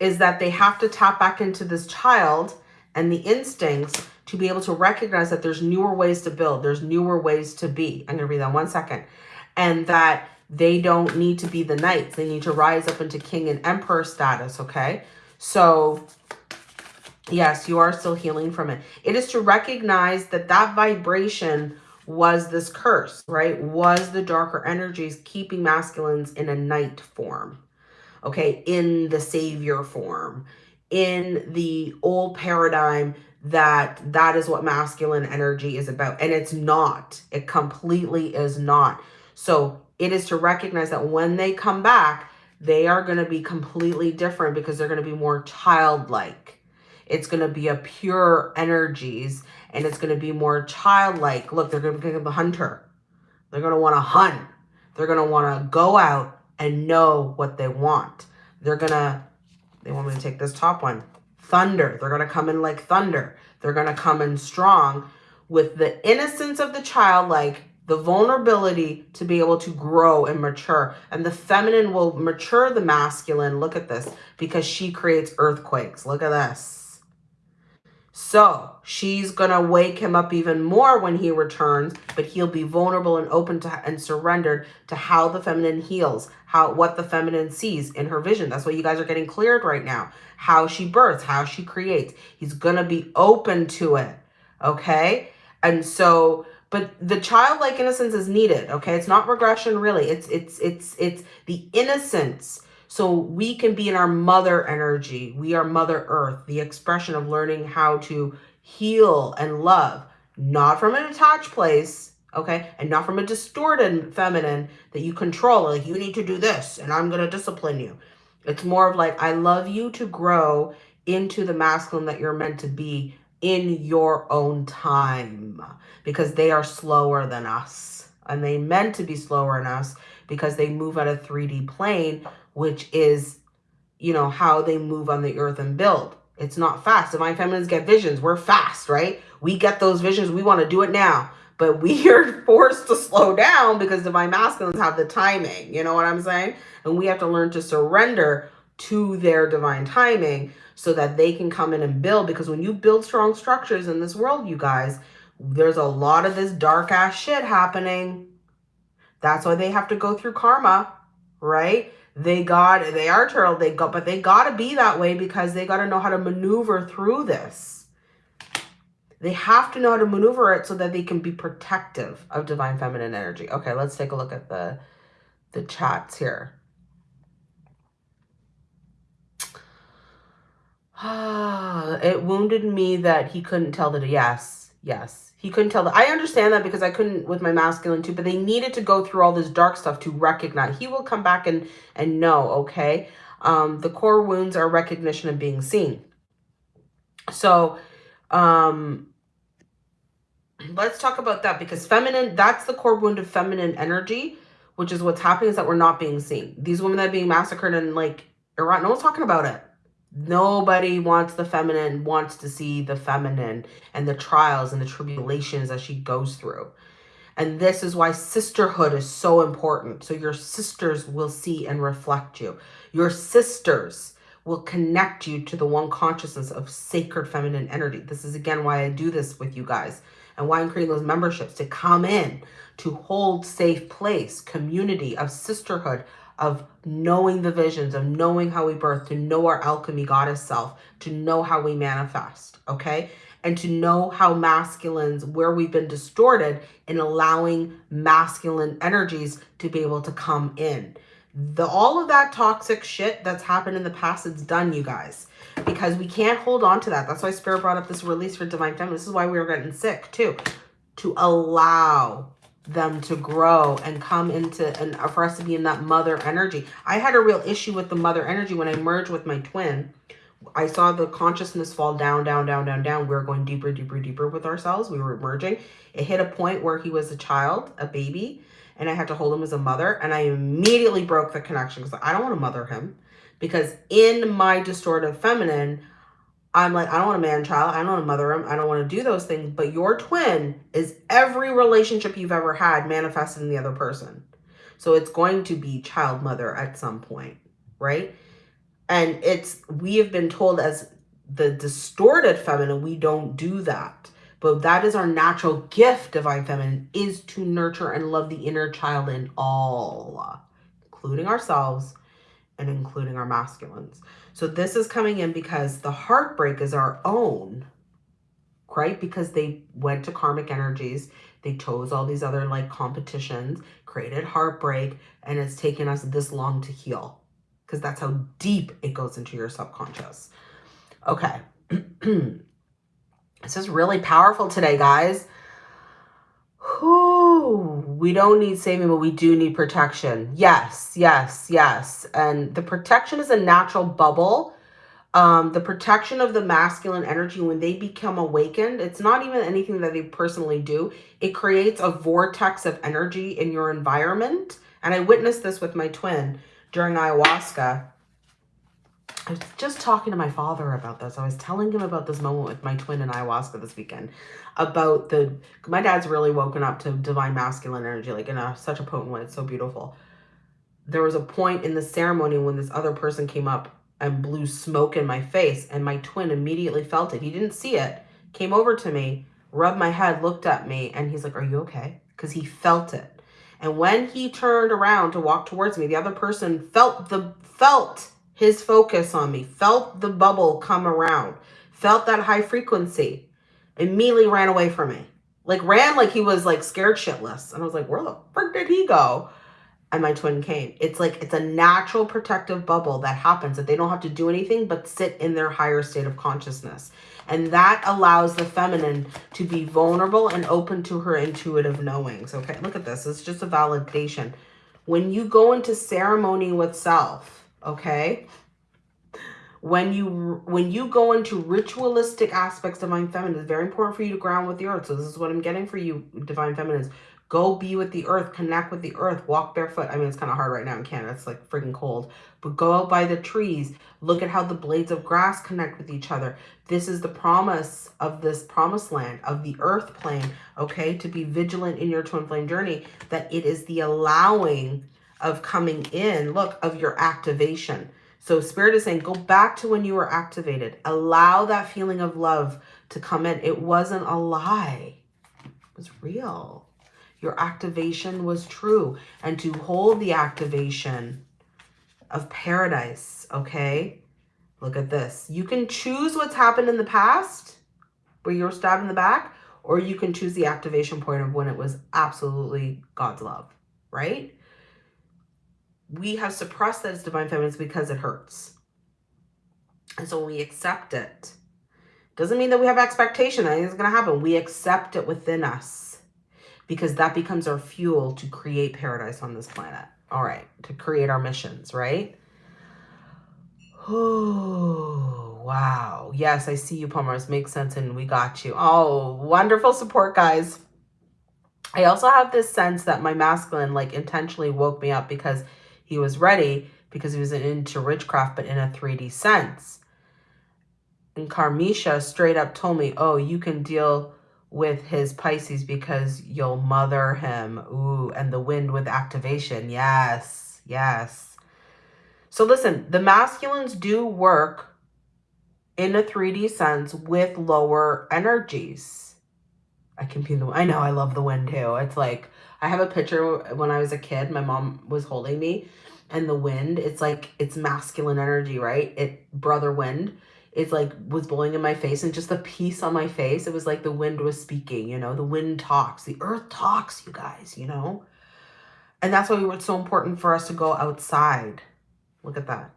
is that they have to tap back into this child and the instincts to be able to recognize that there's newer ways to build, there's newer ways to be. I'm going to read that one second. And that they don't need to be the knights. They need to rise up into king and emperor status, okay? So, yes, you are still healing from it. It is to recognize that that vibration was this curse, right? Was the darker energies keeping masculines in a knight form, okay? In the savior form, in the old paradigm that that is what masculine energy is about. And it's not. It completely is not. So it is to recognize that when they come back, they are going to be completely different because they're going to be more childlike. It's going to be a pure energies and it's going to be more childlike. Look, they're going to become a hunter. They're going to want to hunt. They're going to want to go out and know what they want. They're going to they want me to take this top one. Thunder. They're going to come in like thunder. They're going to come in strong with the innocence of the child, like the vulnerability to be able to grow and mature. And the feminine will mature the masculine. Look at this. Because she creates earthquakes. Look at this. So she's going to wake him up even more when he returns, but he'll be vulnerable and open to and surrendered to how the feminine heals, how what the feminine sees in her vision. That's what you guys are getting cleared right now. How she births, how she creates. He's going to be open to it. Okay? And so but the childlike innocence is needed, okay? It's not regression really. It's it's it's it's the innocence so we can be in our mother energy. We are Mother Earth, the expression of learning how to heal and love, not from an attached place, okay? And not from a distorted feminine that you control, like you need to do this and I'm to discipline you. It's more of like, I love you to grow into the masculine that you're meant to be in your own time because they are slower than us and they meant to be slower than us because they move at a 3D plane which is, you know, how they move on the earth and build. It's not fast. Divine feminines get visions. We're fast, right? We get those visions. We want to do it now. But we (laughs) are forced to slow down because divine masculines have the timing. You know what I'm saying? And we have to learn to surrender to their divine timing so that they can come in and build. Because when you build strong structures in this world, you guys, there's a lot of this dark ass shit happening That's why they have to go through karma, right? They got, they are turtle, they got, but they got to be that way because they got to know how to maneuver through this. They have to know how to maneuver it so that they can be protective of divine feminine energy. Okay, let's take a look at the, the chats here. Ah, (sighs) it wounded me that he couldn't tell that. Yes, yes. He couldn't tell that. I understand that because I couldn't with my masculine too, but they needed to go through all this dark stuff to recognize. He will come back and, and know, okay? Um, the core wounds are recognition of being seen. So, um, let's talk about that because feminine, that's the core wound of feminine energy, which is what's happening is that we're not being seen. These women that are being massacred and like Iran, no one's talking about it. Nobody wants the feminine, wants to see the feminine and the trials and the tribulations that she goes through. And this is why sisterhood is so important. So your sisters will see and reflect you. Your sisters will connect you to the one consciousness of sacred feminine energy. This is again why I do this with you guys and why I'm creating those memberships to come in, to hold safe place, community of sisterhood, of knowing the visions, of knowing how we birth, to know our alchemy goddess self, to know how we manifest, okay? And to know how masculines, where we've been distorted in allowing masculine energies to be able to come in. The All of that toxic shit that's happened in the past, it's done, you guys. Because we can't hold on to that. That's why Spirit brought up this release for Divine Feminine. This is why we were getting sick, too. To allow them to grow and come into and for us to be in that mother energy. I had a real issue with the mother energy when I merged with my twin. I saw the consciousness fall down, down, down, down, down. We were going deeper, deeper, deeper with ourselves. We were merging. It hit a point where he was a child, a baby, and I had to hold him as a mother. And I immediately broke the connection because I don't want to mother him. Because in my distorted feminine, I'm like, I don't want a man child. I don't want to mother him. I don't want to do those things. But your twin is every relationship you've ever had manifested in the other person. So it's going to be child mother at some point, right? And it's, we have been told as the distorted feminine, we don't do that. But that is our natural gift, divine feminine, is to nurture and love the inner child in all, including ourselves and including our masculines. So this is coming in because the heartbreak is our own, right? Because they went to karmic energies. They chose all these other like competitions, created heartbreak, and it's taken us this long to heal because that's how deep it goes into your subconscious. Okay. (clears throat) this is really powerful today, guys. Whew, we don't need saving, but we do need protection. Yes, yes, yes. And the protection is a natural bubble. Um, the protection of the masculine energy, when they become awakened, it's not even anything that they personally do. It creates a vortex of energy in your environment. And I witnessed this with my twin during ayahuasca. I was just talking to my father about this. I was telling him about this moment with my twin in ayahuasca this weekend about the, my dad's really woken up to divine masculine energy, like in a, such a potent way. It's so beautiful. There was a point in the ceremony when this other person came up and blew smoke in my face and my twin immediately felt it. He didn't see it, came over to me, rubbed my head, looked at me, and he's like, are you okay? Because he felt it. And when he turned around to walk towards me, the other person felt the, felt his focus on me, felt the bubble come around, felt that high frequency, immediately ran away from me. Like ran like he was like scared shitless. And I was like, where the frick did he go? And my twin came. It's like, it's a natural protective bubble that happens that they don't have to do anything but sit in their higher state of consciousness. And that allows the feminine to be vulnerable and open to her intuitive knowings. Okay, look at this. It's just a validation. When you go into ceremony with self, okay? When you when you go into ritualistic aspects of Divine Feminine, it's very important for you to ground with the earth. So this is what I'm getting for you, Divine Feminines. Go be with the earth, connect with the earth, walk barefoot. I mean, it's kind of hard right now in Canada. It's like freaking cold. But go out by the trees. Look at how the blades of grass connect with each other. This is the promise of this promised land, of the earth plane, okay? To be vigilant in your twin flame journey, that it is the allowing of coming in, look, of your activation. So Spirit is saying, go back to when you were activated. Allow that feeling of love to come in. It wasn't a lie. It was real. Your activation was true. And to hold the activation of paradise, okay? Look at this. You can choose what's happened in the past where you were stabbed in the back, or you can choose the activation point of when it was absolutely God's love, right? We have suppressed that as divine feminines because it hurts. And so we accept it, doesn't mean that we have expectation that anything's going to happen. We accept it within us because that becomes our fuel to create paradise on this planet. All right, to create our missions, right? Oh, (sighs) wow. Yes, I see you, Palmers. Makes sense, and we got you. Oh, wonderful support, guys. I also have this sense that my masculine, like, intentionally woke me up because he was ready, because he was into witchcraft, but in a 3D sense. And Carmisha straight up told me, oh, you can deal with his Pisces because you'll mother him. Ooh, and the wind with activation. Yes, yes. So listen, the masculines do work in a 3D sense with lower energies. I can be the, I know I love the wind too. It's like, I have a picture when I was a kid, my mom was holding me and the wind, it's like, it's masculine energy, right? It, brother wind it's like was blowing in my face and just the peace on my face it was like the wind was speaking you know? The wind talks. The earth talks you guys you know? And that's why it's so important for us to go outside. Look at that.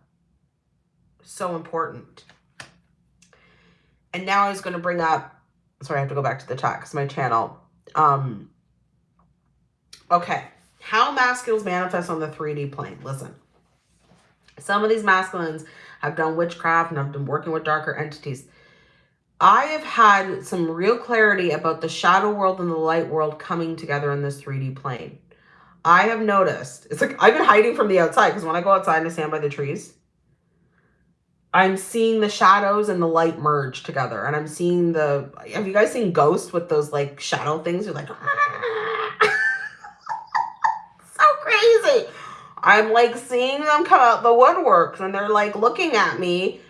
So important. And now i was going to bring up sorry i have to go back to the chat because my channel um okay how masculines manifest on the 3d plane listen some of these masculines I've done witchcraft and I've been working with darker entities. I have had some real clarity about the shadow world and the light world coming together in this 3D plane. I have noticed, it's like I've been hiding from the outside because when I go outside and I stand by the trees, I'm seeing the shadows and the light merge together. And I'm seeing the, have you guys seen Ghost with those like shadow things? You're like, so (laughs) crazy. I'm like seeing them come out the woodworks and they're like looking at me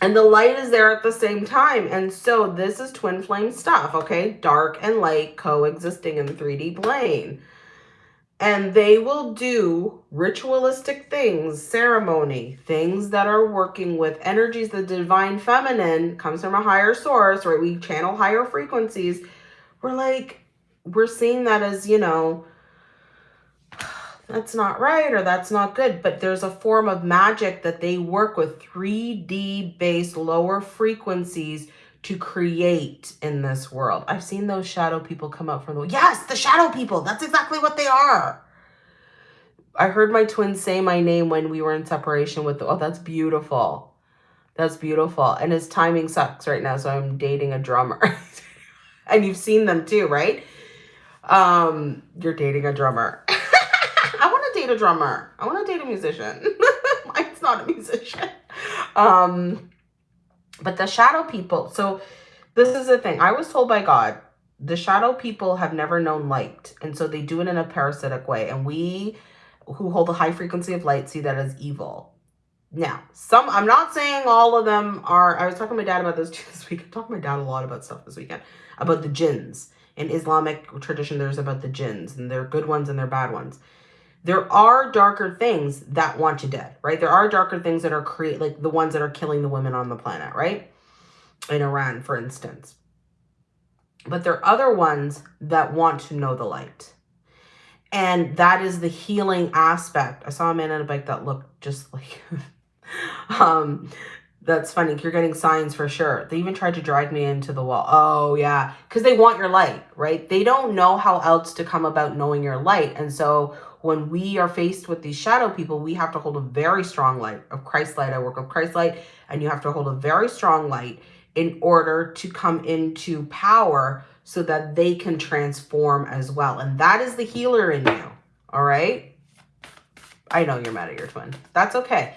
and the light is there at the same time. And so this is twin flame stuff, okay? Dark and light coexisting in the 3D plane. And they will do ritualistic things, ceremony, things that are working with energies. The divine feminine comes from a higher source, right? We channel higher frequencies. We're like, we're seeing that as, you know, that's not right or that's not good. But there's a form of magic that they work with 3D based lower frequencies to create in this world. I've seen those shadow people come up from the, yes, the shadow people. That's exactly what they are. I heard my twins say my name when we were in separation with, the, oh, that's beautiful. That's beautiful. And his timing sucks right now. So I'm dating a drummer (laughs) and you've seen them too, right? Um, you're dating a drummer. (laughs) date a drummer. I want to date a musician. (laughs) Mine's not a musician. Um, but the shadow people. So this is the thing. I was told by God, the shadow people have never known light. And so they do it in a parasitic way. And we who hold the high frequency of light see that as evil. Now, some, I'm not saying all of them are, I was talking to my dad about this (laughs) this week. I talked to my dad a lot about stuff this weekend, about the jinns. In Islamic tradition, there's about the jinns, and they're good ones and they're bad ones there are darker things that want you dead, right? There are darker things that are create like the ones that are killing the women on the planet, right? In Iran, for instance. But there are other ones that want to know the light. And that is the healing aspect. I saw a man on a bike that looked just (laughs) like um that's funny. You're getting signs for sure. They even tried to drag me into the wall. Oh, yeah. Because they want your light, right? They don't know how else to come about knowing your light. And so when we are faced with these shadow people, we have to hold a very strong light of Christ light. I work with Christ light, and you have to hold a very strong light in order to come into power so that they can transform as well. And that is the healer in you. All right. I know you're mad at your twin. That's okay.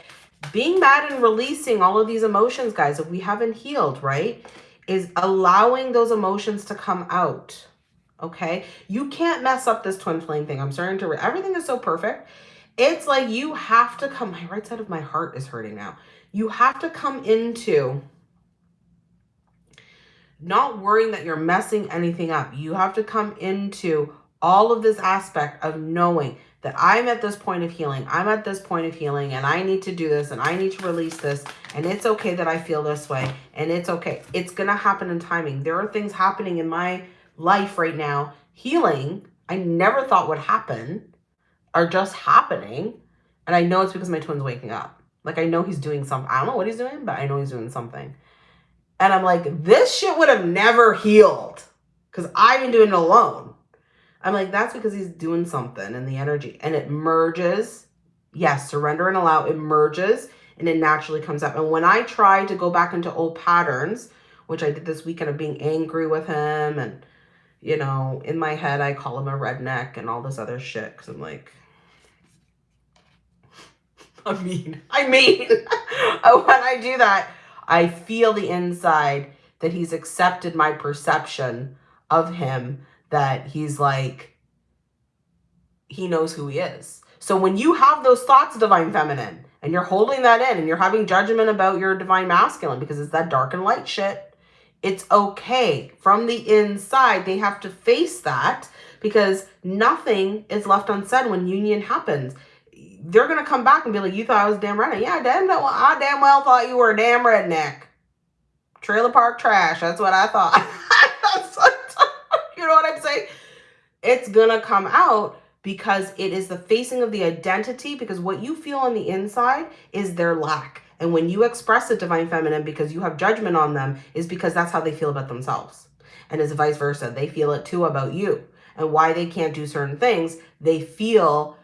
Being mad and releasing all of these emotions, guys, if we haven't healed, right, is allowing those emotions to come out okay? You can't mess up this twin flame thing. I'm starting to, everything is so perfect. It's like you have to come, my right side of my heart is hurting now. You have to come into not worrying that you're messing anything up. You have to come into all of this aspect of knowing that I'm at this point of healing. I'm at this point of healing and I need to do this and I need to release this. And it's okay that I feel this way. And it's okay. It's going to happen in timing. There are things happening in my life right now. Healing, I never thought would happen, are just happening. And I know it's because my twin's waking up. Like I know he's doing something. I don't know what he's doing, but I know he's doing something. And I'm like, this shit would have never healed because I've been doing it alone. I'm like, that's because he's doing something in the energy and it merges. Yes, surrender and allow, it merges and it naturally comes up. And when I try to go back into old patterns, which I did this weekend of being angry with him and, you know, in my head, I call him a redneck and all this other shit because I'm like, (laughs) I mean, I mean, (laughs) when I do that, I feel the inside that he's accepted my perception of him, that he's like, he knows who he is. So when you have those thoughts, divine feminine, and you're holding that in and you're having judgment about your divine masculine because it's that dark and light shit, it's okay. From the inside, they have to face that because nothing is left unsaid when union happens they're gonna come back and be like, "You thought I was damn redneck? Yeah, damn well, I damn well thought you were a damn redneck. Trailer park trash. That's what I thought. (laughs) you know what I'm saying? It's gonna come out because it is the facing of the identity. Because what you feel on the inside is their lack, and when you express the divine feminine because you have judgment on them, is because that's how they feel about themselves, and it's vice versa. They feel it too about you, and why they can't do certain things. They feel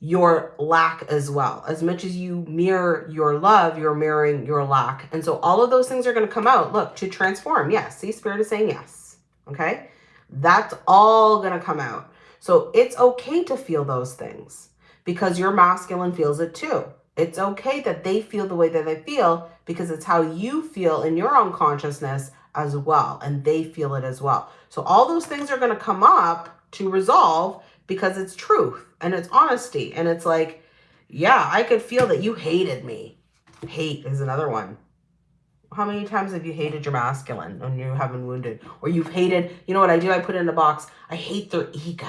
your lack as well. As much as you mirror your love, you're mirroring your lack. And so all of those things are going to come out. Look, to transform. Yes. See, Spirit is saying yes. Okay. That's all going to come out. So it's okay to feel those things because your masculine feels it too. It's okay that they feel the way that they feel because it's how you feel in your own consciousness as well. And they feel it as well. So all those things are going to come up to resolve because it's truth and it's honesty. And it's like, yeah, I could feel that you hated me. Hate is another one. How many times have you hated your masculine when you have been wounded? Or you've hated, you know what I do? I put it in a box. I hate their ego.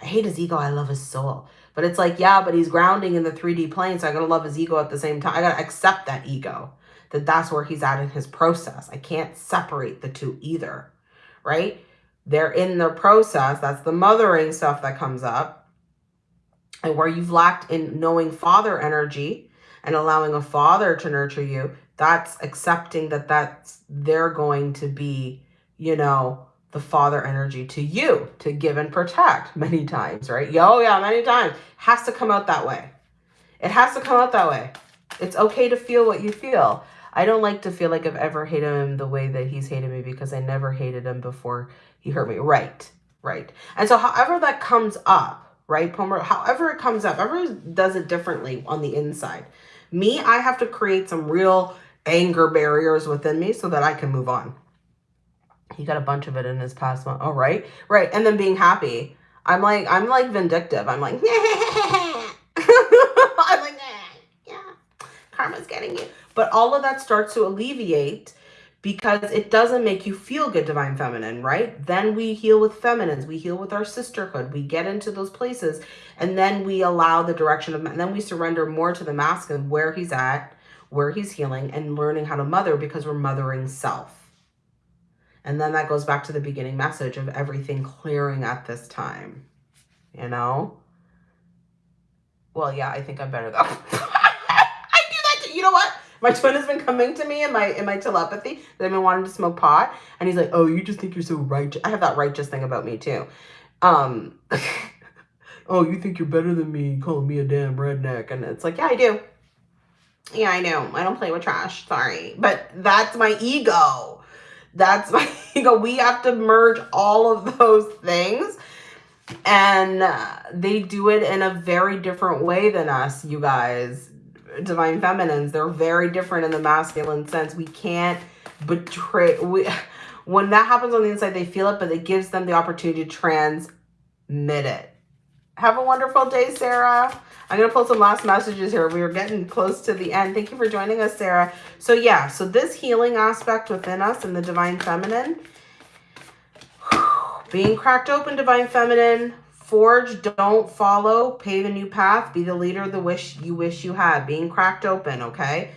I hate his ego. I love his soul. But it's like, yeah, but he's grounding in the 3D plane. So I got to love his ego at the same time. I got to accept that ego, that that's where he's at in his process. I can't separate the two either, right? they're in their process. That's the mothering stuff that comes up. And where you've lacked in knowing father energy and allowing a father to nurture you, that's accepting that that's they're going to be, you know, the father energy to you to give and protect many times, right? Yo, yeah, many times. Has to come out that way. It has to come out that way. It's okay to feel what you feel. I don't like to feel like I've ever hated him the way that he's hated me because I never hated him before he hurt me. Right, right. And so however that comes up, right, Palmer, however it comes up, everyone does it differently on the inside. Me, I have to create some real anger barriers within me so that I can move on. He got a bunch of it in his past one. Oh, right, right. And then being happy. I'm like, I'm like vindictive. I'm like, (laughs) I'm like, yeah, karma's getting you. But all of that starts to alleviate because it doesn't make you feel good, divine feminine, right? Then we heal with feminines. We heal with our sisterhood. We get into those places and then we allow the direction of, and then we surrender more to the masculine where he's at, where he's healing and learning how to mother because we're mothering self. And then that goes back to the beginning message of everything clearing at this time, you know? Well, yeah, I think I'm better though. (laughs) I do that. To, you know what? My twin has been coming to me in my in my telepathy that I've been wanting to smoke pot. And he's like, oh, you just think you're so righteous. I have that righteous thing about me too. Um, (laughs) oh, you think you're better than me calling me a damn redneck. And it's like, yeah, I do. Yeah, I know. I don't play with trash. Sorry. But that's my ego. That's (laughs) my ego. We have to merge all of those things. And uh, they do it in a very different way than us, you guys divine feminines. They're very different in the masculine sense. We can't betray. We, (laughs) when that happens on the inside, they feel it, but it gives them the opportunity to transmit it. Have a wonderful day, Sarah. I'm going to pull some last messages here. We are getting close to the end. Thank you for joining us, Sarah. So yeah, so this healing aspect within us and the Divine Feminine, being cracked open, Divine Feminine, forge, don't follow, pave a new path, be the leader the wish you wish you had, being cracked open, okay?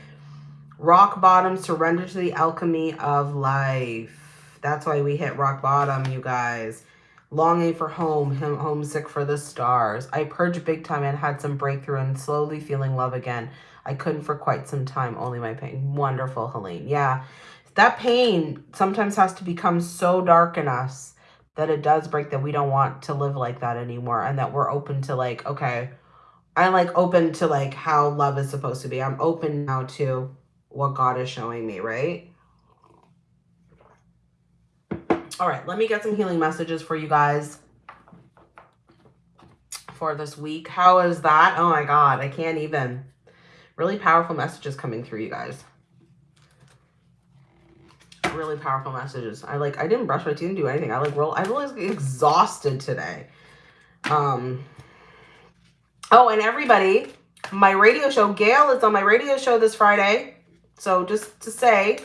Rock bottom, surrender to the alchemy of life. That's why we hit rock bottom, you guys longing for home, him homesick for the stars. I purged big time and had some breakthrough and slowly feeling love again. I couldn't for quite some time, only my pain. Wonderful, Helene. Yeah, that pain sometimes has to become so dark in us that it does break that we don't want to live like that anymore and that we're open to like, okay, I'm like open to like how love is supposed to be. I'm open now to what God is showing me, right? All right, let me get some healing messages for you guys for this week. How is that? Oh my God, I can't even. Really powerful messages coming through, you guys. Really powerful messages. I like, I didn't brush my teeth and do anything. I like, real, I was exhausted today. Um. Oh, and everybody, my radio show, Gail is on my radio show this Friday. So just to say,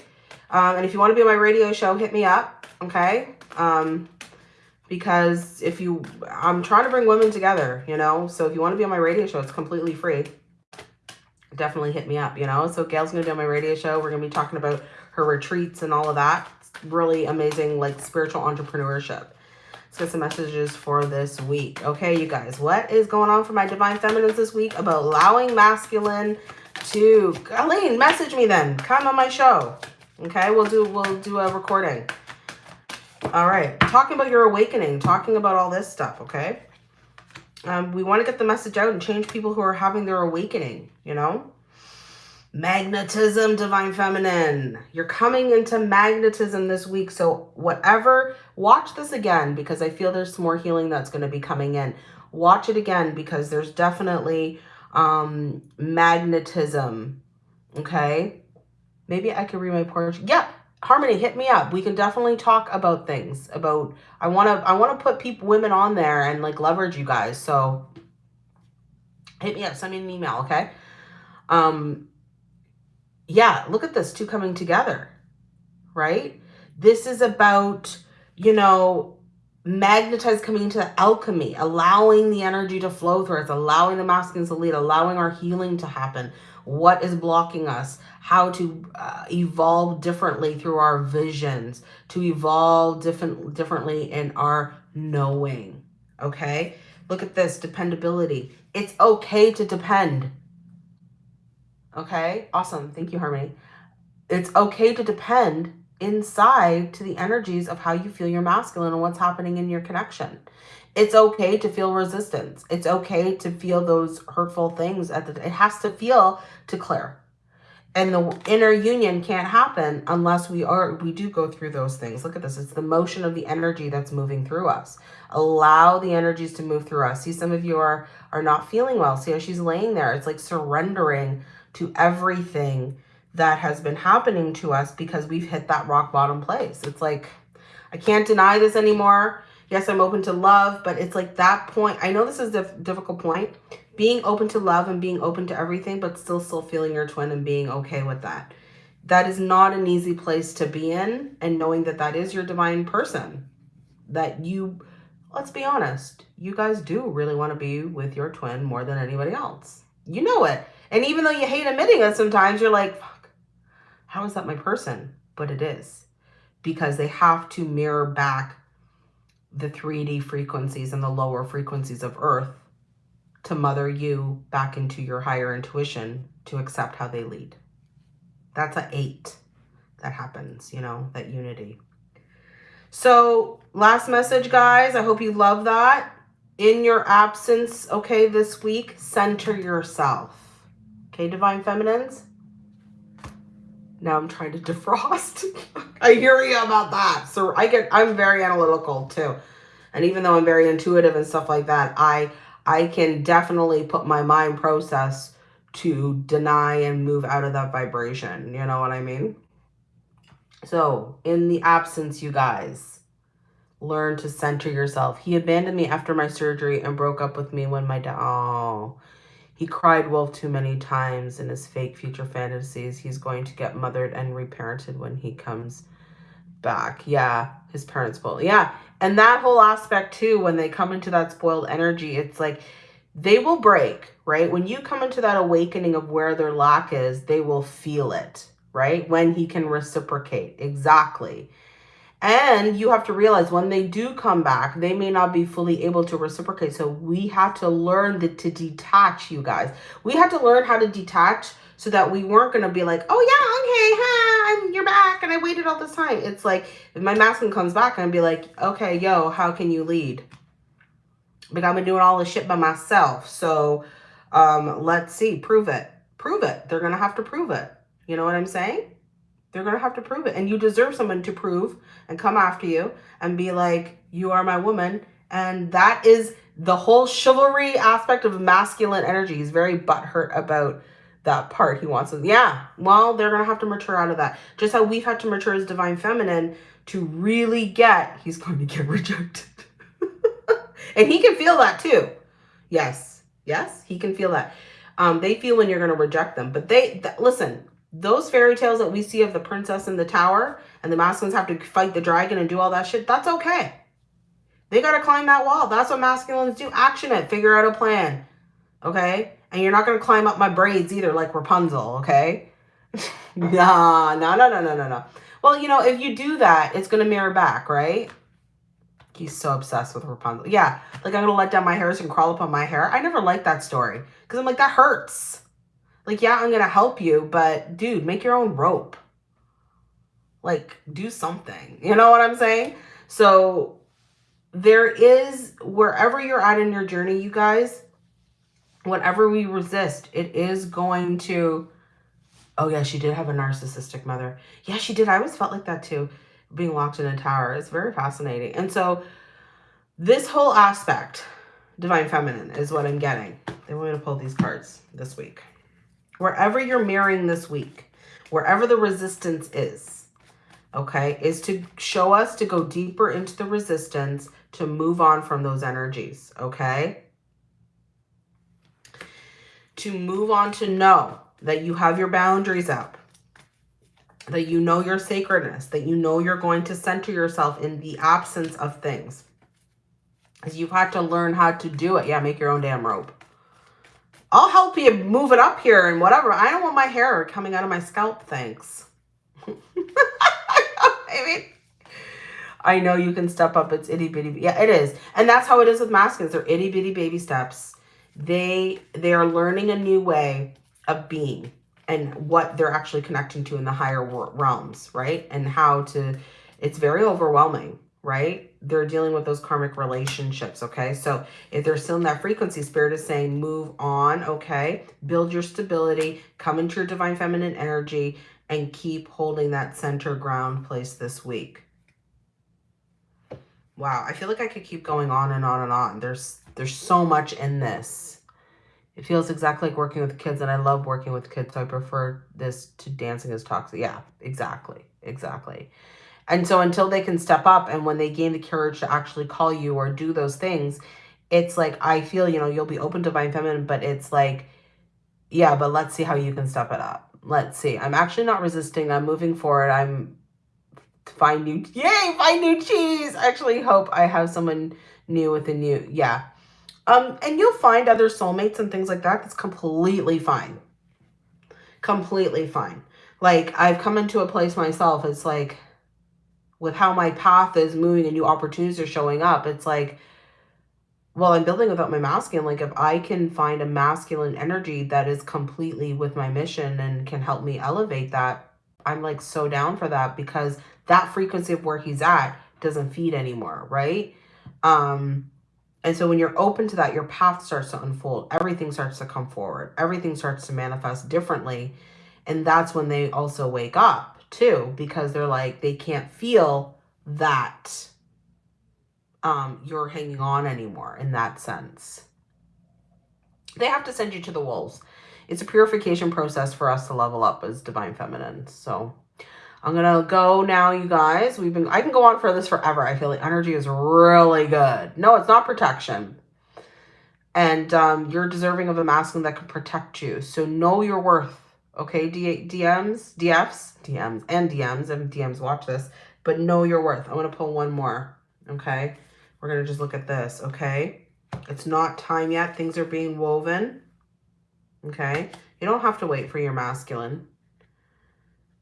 um, and if you want to be on my radio show, hit me up okay? Um, because if you, I'm trying to bring women together, you know? So if you want to be on my radio show, it's completely free. Definitely hit me up, you know? So Gail's going to on my radio show. We're going to be talking about her retreats and all of that. It's really amazing, like spiritual entrepreneurship. Let's get some messages for this week. Okay, you guys, what is going on for my divine feminines this week about allowing masculine to, Aline, message me then. Come on my show. Okay, we'll do, we'll do a recording. All right. Talking about your awakening, talking about all this stuff, okay? Um, we want to get the message out and change people who are having their awakening, you know? Magnetism, Divine Feminine. You're coming into magnetism this week. So whatever, watch this again because I feel there's some more healing that's going to be coming in. Watch it again because there's definitely um, magnetism, okay? Maybe I could read my portion. Yeah, Harmony, hit me up. We can definitely talk about things about, I want to, I want to put people, women on there and like leverage you guys. So hit me up, send me an email. Okay. Um, yeah, look at this two coming together, right? This is about, you know, magnetized coming into alchemy, allowing the energy to flow through us, allowing the masculines to lead, allowing our healing to happen. What is blocking us? how to uh, evolve differently through our visions, to evolve different differently in our knowing. Okay? Look at this, dependability. It's okay to depend. Okay? Awesome. Thank you, Harmony. It's okay to depend inside to the energies of how you feel your masculine and what's happening in your connection. It's okay to feel resistance. It's okay to feel those hurtful things. At the, it has to feel to clear and the inner union can't happen unless we are we do go through those things. Look at this. It's the motion of the energy that's moving through us. Allow the energies to move through us. See some of you are are not feeling well. See how she's laying there. It's like surrendering to everything that has been happening to us because we've hit that rock bottom place. It's like i can't deny this anymore yes i'm open to love but it's like that point i know this is a difficult point being open to love and being open to everything, but still still feeling your twin and being okay with that. That is not an easy place to be in and knowing that that is your divine person. That you, let's be honest, you guys do really want to be with your twin more than anybody else. You know it. And even though you hate admitting it sometimes, you're like, fuck, how is that my person? But it is. Because they have to mirror back the 3D frequencies and the lower frequencies of Earth to mother you back into your higher intuition to accept how they lead. That's a eight that happens, you know, that unity. So last message, guys. I hope you love that. In your absence, okay, this week, center yourself. Okay, Divine Feminines? Now I'm trying to defrost. (laughs) I hear you about that. So I get, I'm very analytical too. And even though I'm very intuitive and stuff like that, I I can definitely put my mind process to deny and move out of that vibration. You know what I mean? So in the absence, you guys, Learn to center yourself. He abandoned me after my surgery and broke up with me when my dad. Oh. He cried wolf too many times in his fake future fantasies. He's going to get mothered and reparented when he comes back. Yeah, his parents will. Yeah, and that whole aspect too, when they come into that spoiled energy, it's like they will break, right? When you come into that awakening of where their lack is, they will feel it, right? When he can reciprocate. Exactly. And you have to realize when they do come back, they may not be fully able to reciprocate. So we have to learn the, to detach, you guys. We had to learn how to detach so that we weren't going to be like, oh, yeah, okay, hi, I'm, you're back. And I waited all this time. It's like if my masculine comes back and be like, okay, yo, how can you lead? Because I've been doing all this shit by myself. So um, let's see, prove it. Prove it. They're going to have to prove it. You know what I'm saying? They're going to have to prove it. And you deserve someone to prove and come after you and be like, you are my woman. And that is the whole chivalry aspect of masculine energy. He's very butthurt about that part. He wants to, yeah, well, they're going to have to mature out of that. Just how we've had to mature as divine feminine to really get, he's going to get (laughs) rejected. (laughs) and he can feel that too. Yes. Yes, he can feel that. Um, they feel when you're going to reject them. But they, th listen, those fairy tales that we see of the princess in the tower and the masculines have to fight the dragon and do all that shit, that's okay. They got to climb that wall. That's what masculines do. Action it. Figure out a plan. Okay? And you're not going to climb up my braids either like Rapunzel. Okay? (laughs) nah, no, no, no, no, no, no. Well, you know, if you do that, it's going to mirror back, right? He's so obsessed with Rapunzel. Yeah, like I'm going to let down my hairs and crawl up on my hair. I never liked that story because I'm like, that hurts. Like, yeah, I'm going to help you, but dude, make your own rope. Like, do something. You know what I'm saying? So there is, wherever you're at in your journey, you guys, whatever we resist, it is going to, oh yeah, she did have a narcissistic mother. Yeah, she did. I always felt like that too, being locked in a tower. It's very fascinating. And so this whole aspect, divine feminine, is what I'm getting. They want me to pull these cards this week wherever you're mirroring this week, wherever the resistance is, okay, is to show us to go deeper into the resistance to move on from those energies, okay? To move on to know that you have your boundaries up, that you know your sacredness, that you know you're going to center yourself in the absence of things. Because you've had to learn how to do it. Yeah, make your own damn rope. I'll help you move it up here and whatever. I don't want my hair coming out of my scalp, thanks. (laughs) I mean, I know you can step up. It's itty bitty. Yeah, it is. And that's how it is with masculines. They're itty bitty baby steps. They, they are learning a new way of being and what they're actually connecting to in the higher realms, right? And how to, it's very overwhelming, right? They're dealing with those karmic relationships, okay? So if they're still in that frequency, Spirit is saying move on, okay? Build your stability, come into your divine feminine energy, and keep holding that center ground place this week. Wow, I feel like I could keep going on and on and on. There's there's so much in this. It feels exactly like working with kids, and I love working with kids, so I prefer this to dancing as toxic. Yeah, exactly, exactly. And so until they can step up and when they gain the courage to actually call you or do those things, it's like, I feel, you know, you'll be open to divine feminine, but it's like, yeah, but let's see how you can step it up. Let's see. I'm actually not resisting. I'm moving forward. I'm find new, yay, find new cheese. I actually hope I have someone new with a new, yeah. Um, and you'll find other soulmates and things like that. That's completely fine. Completely fine. Like I've come into a place myself. It's like, with how my path is moving and new opportunities are showing up, it's like, well, I'm building without my masculine. Like if I can find a masculine energy that is completely with my mission and can help me elevate that, I'm like so down for that because that frequency of where he's at doesn't feed anymore, right? Um, and so when you're open to that, your path starts to unfold. Everything starts to come forward. Everything starts to manifest differently. And that's when they also wake up too because they're like they can't feel that um you're hanging on anymore in that sense they have to send you to the wolves it's a purification process for us to level up as divine feminine so I'm gonna go now, you guys. We've been I can go on for this forever. I feel like energy is really good. No, it's not protection. And um, you're deserving of a masculine that can protect you. So know your worth. Okay, D DMs, DFs, DMs, and DMs, and DMs watch this, but know your worth. I'm gonna pull one more. Okay. We're gonna just look at this, okay? It's not time yet. Things are being woven. Okay. You don't have to wait for your masculine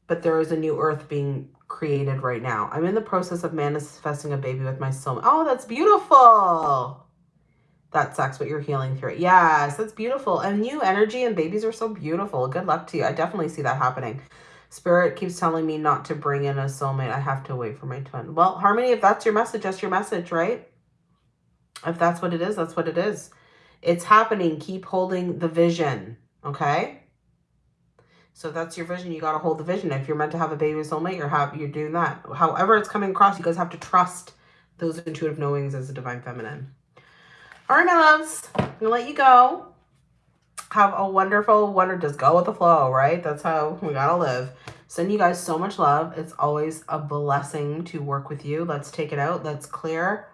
but there is a new earth being created right now. I'm in the process of manifesting a baby with my soulmate. Oh, that's beautiful. That sucks, but you're healing through it. Yes, that's beautiful. And new energy and babies are so beautiful. Good luck to you. I definitely see that happening. Spirit keeps telling me not to bring in a soulmate. I have to wait for my twin. Well, Harmony, if that's your message, that's your message, right? If that's what it is, that's what it is. It's happening. Keep holding the vision, okay? So that's your vision, you got to hold the vision. If you're meant to have a baby soulmate, you're, have, you're doing that. However it's coming across, you guys have to trust those intuitive knowings as a divine feminine. All right, my loves, I'm to let you go. Have a wonderful, wonder, just go with the flow, right? That's how we got to live. Send you guys so much love. It's always a blessing to work with you. Let's take it out. Let's clear.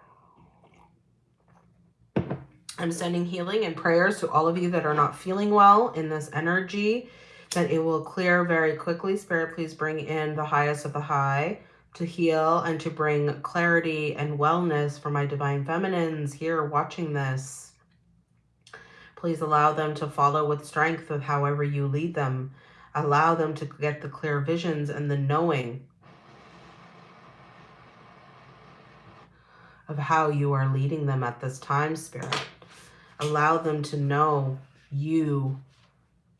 I'm sending healing and prayers to all of you that are not feeling well in this energy that it will clear very quickly. Spirit, please bring in the highest of the high to heal and to bring clarity and wellness for my divine feminines here watching this. Please allow them to follow with strength of however you lead them. Allow them to get the clear visions and the knowing of how you are leading them at this time, Spirit. Allow them to know you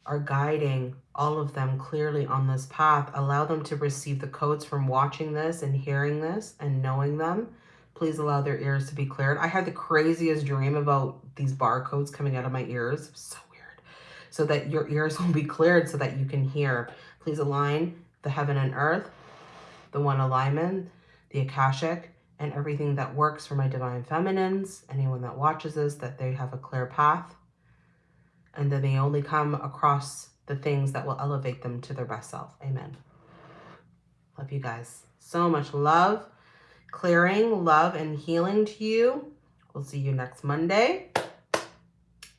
are guiding all of them clearly on this path. Allow them to receive the codes from watching this and hearing this and knowing them. Please allow their ears to be cleared. I had the craziest dream about these barcodes coming out of my ears. So weird. So that your ears will be cleared so that you can hear. Please align the heaven and earth, the one alignment, the Akashic, and everything that works for my divine feminines. Anyone that watches this, that they have a clear path and then they only come across the things that will elevate them to their best self. Amen. Love you guys. So much love, clearing, love, and healing to you. We'll see you next Monday.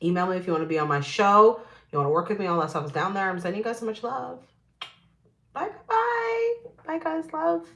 Email me if you want to be on my show. You want to work with me, all that stuff is down there. I'm sending you guys so much love. Bye, bye, bye. Guys. Love.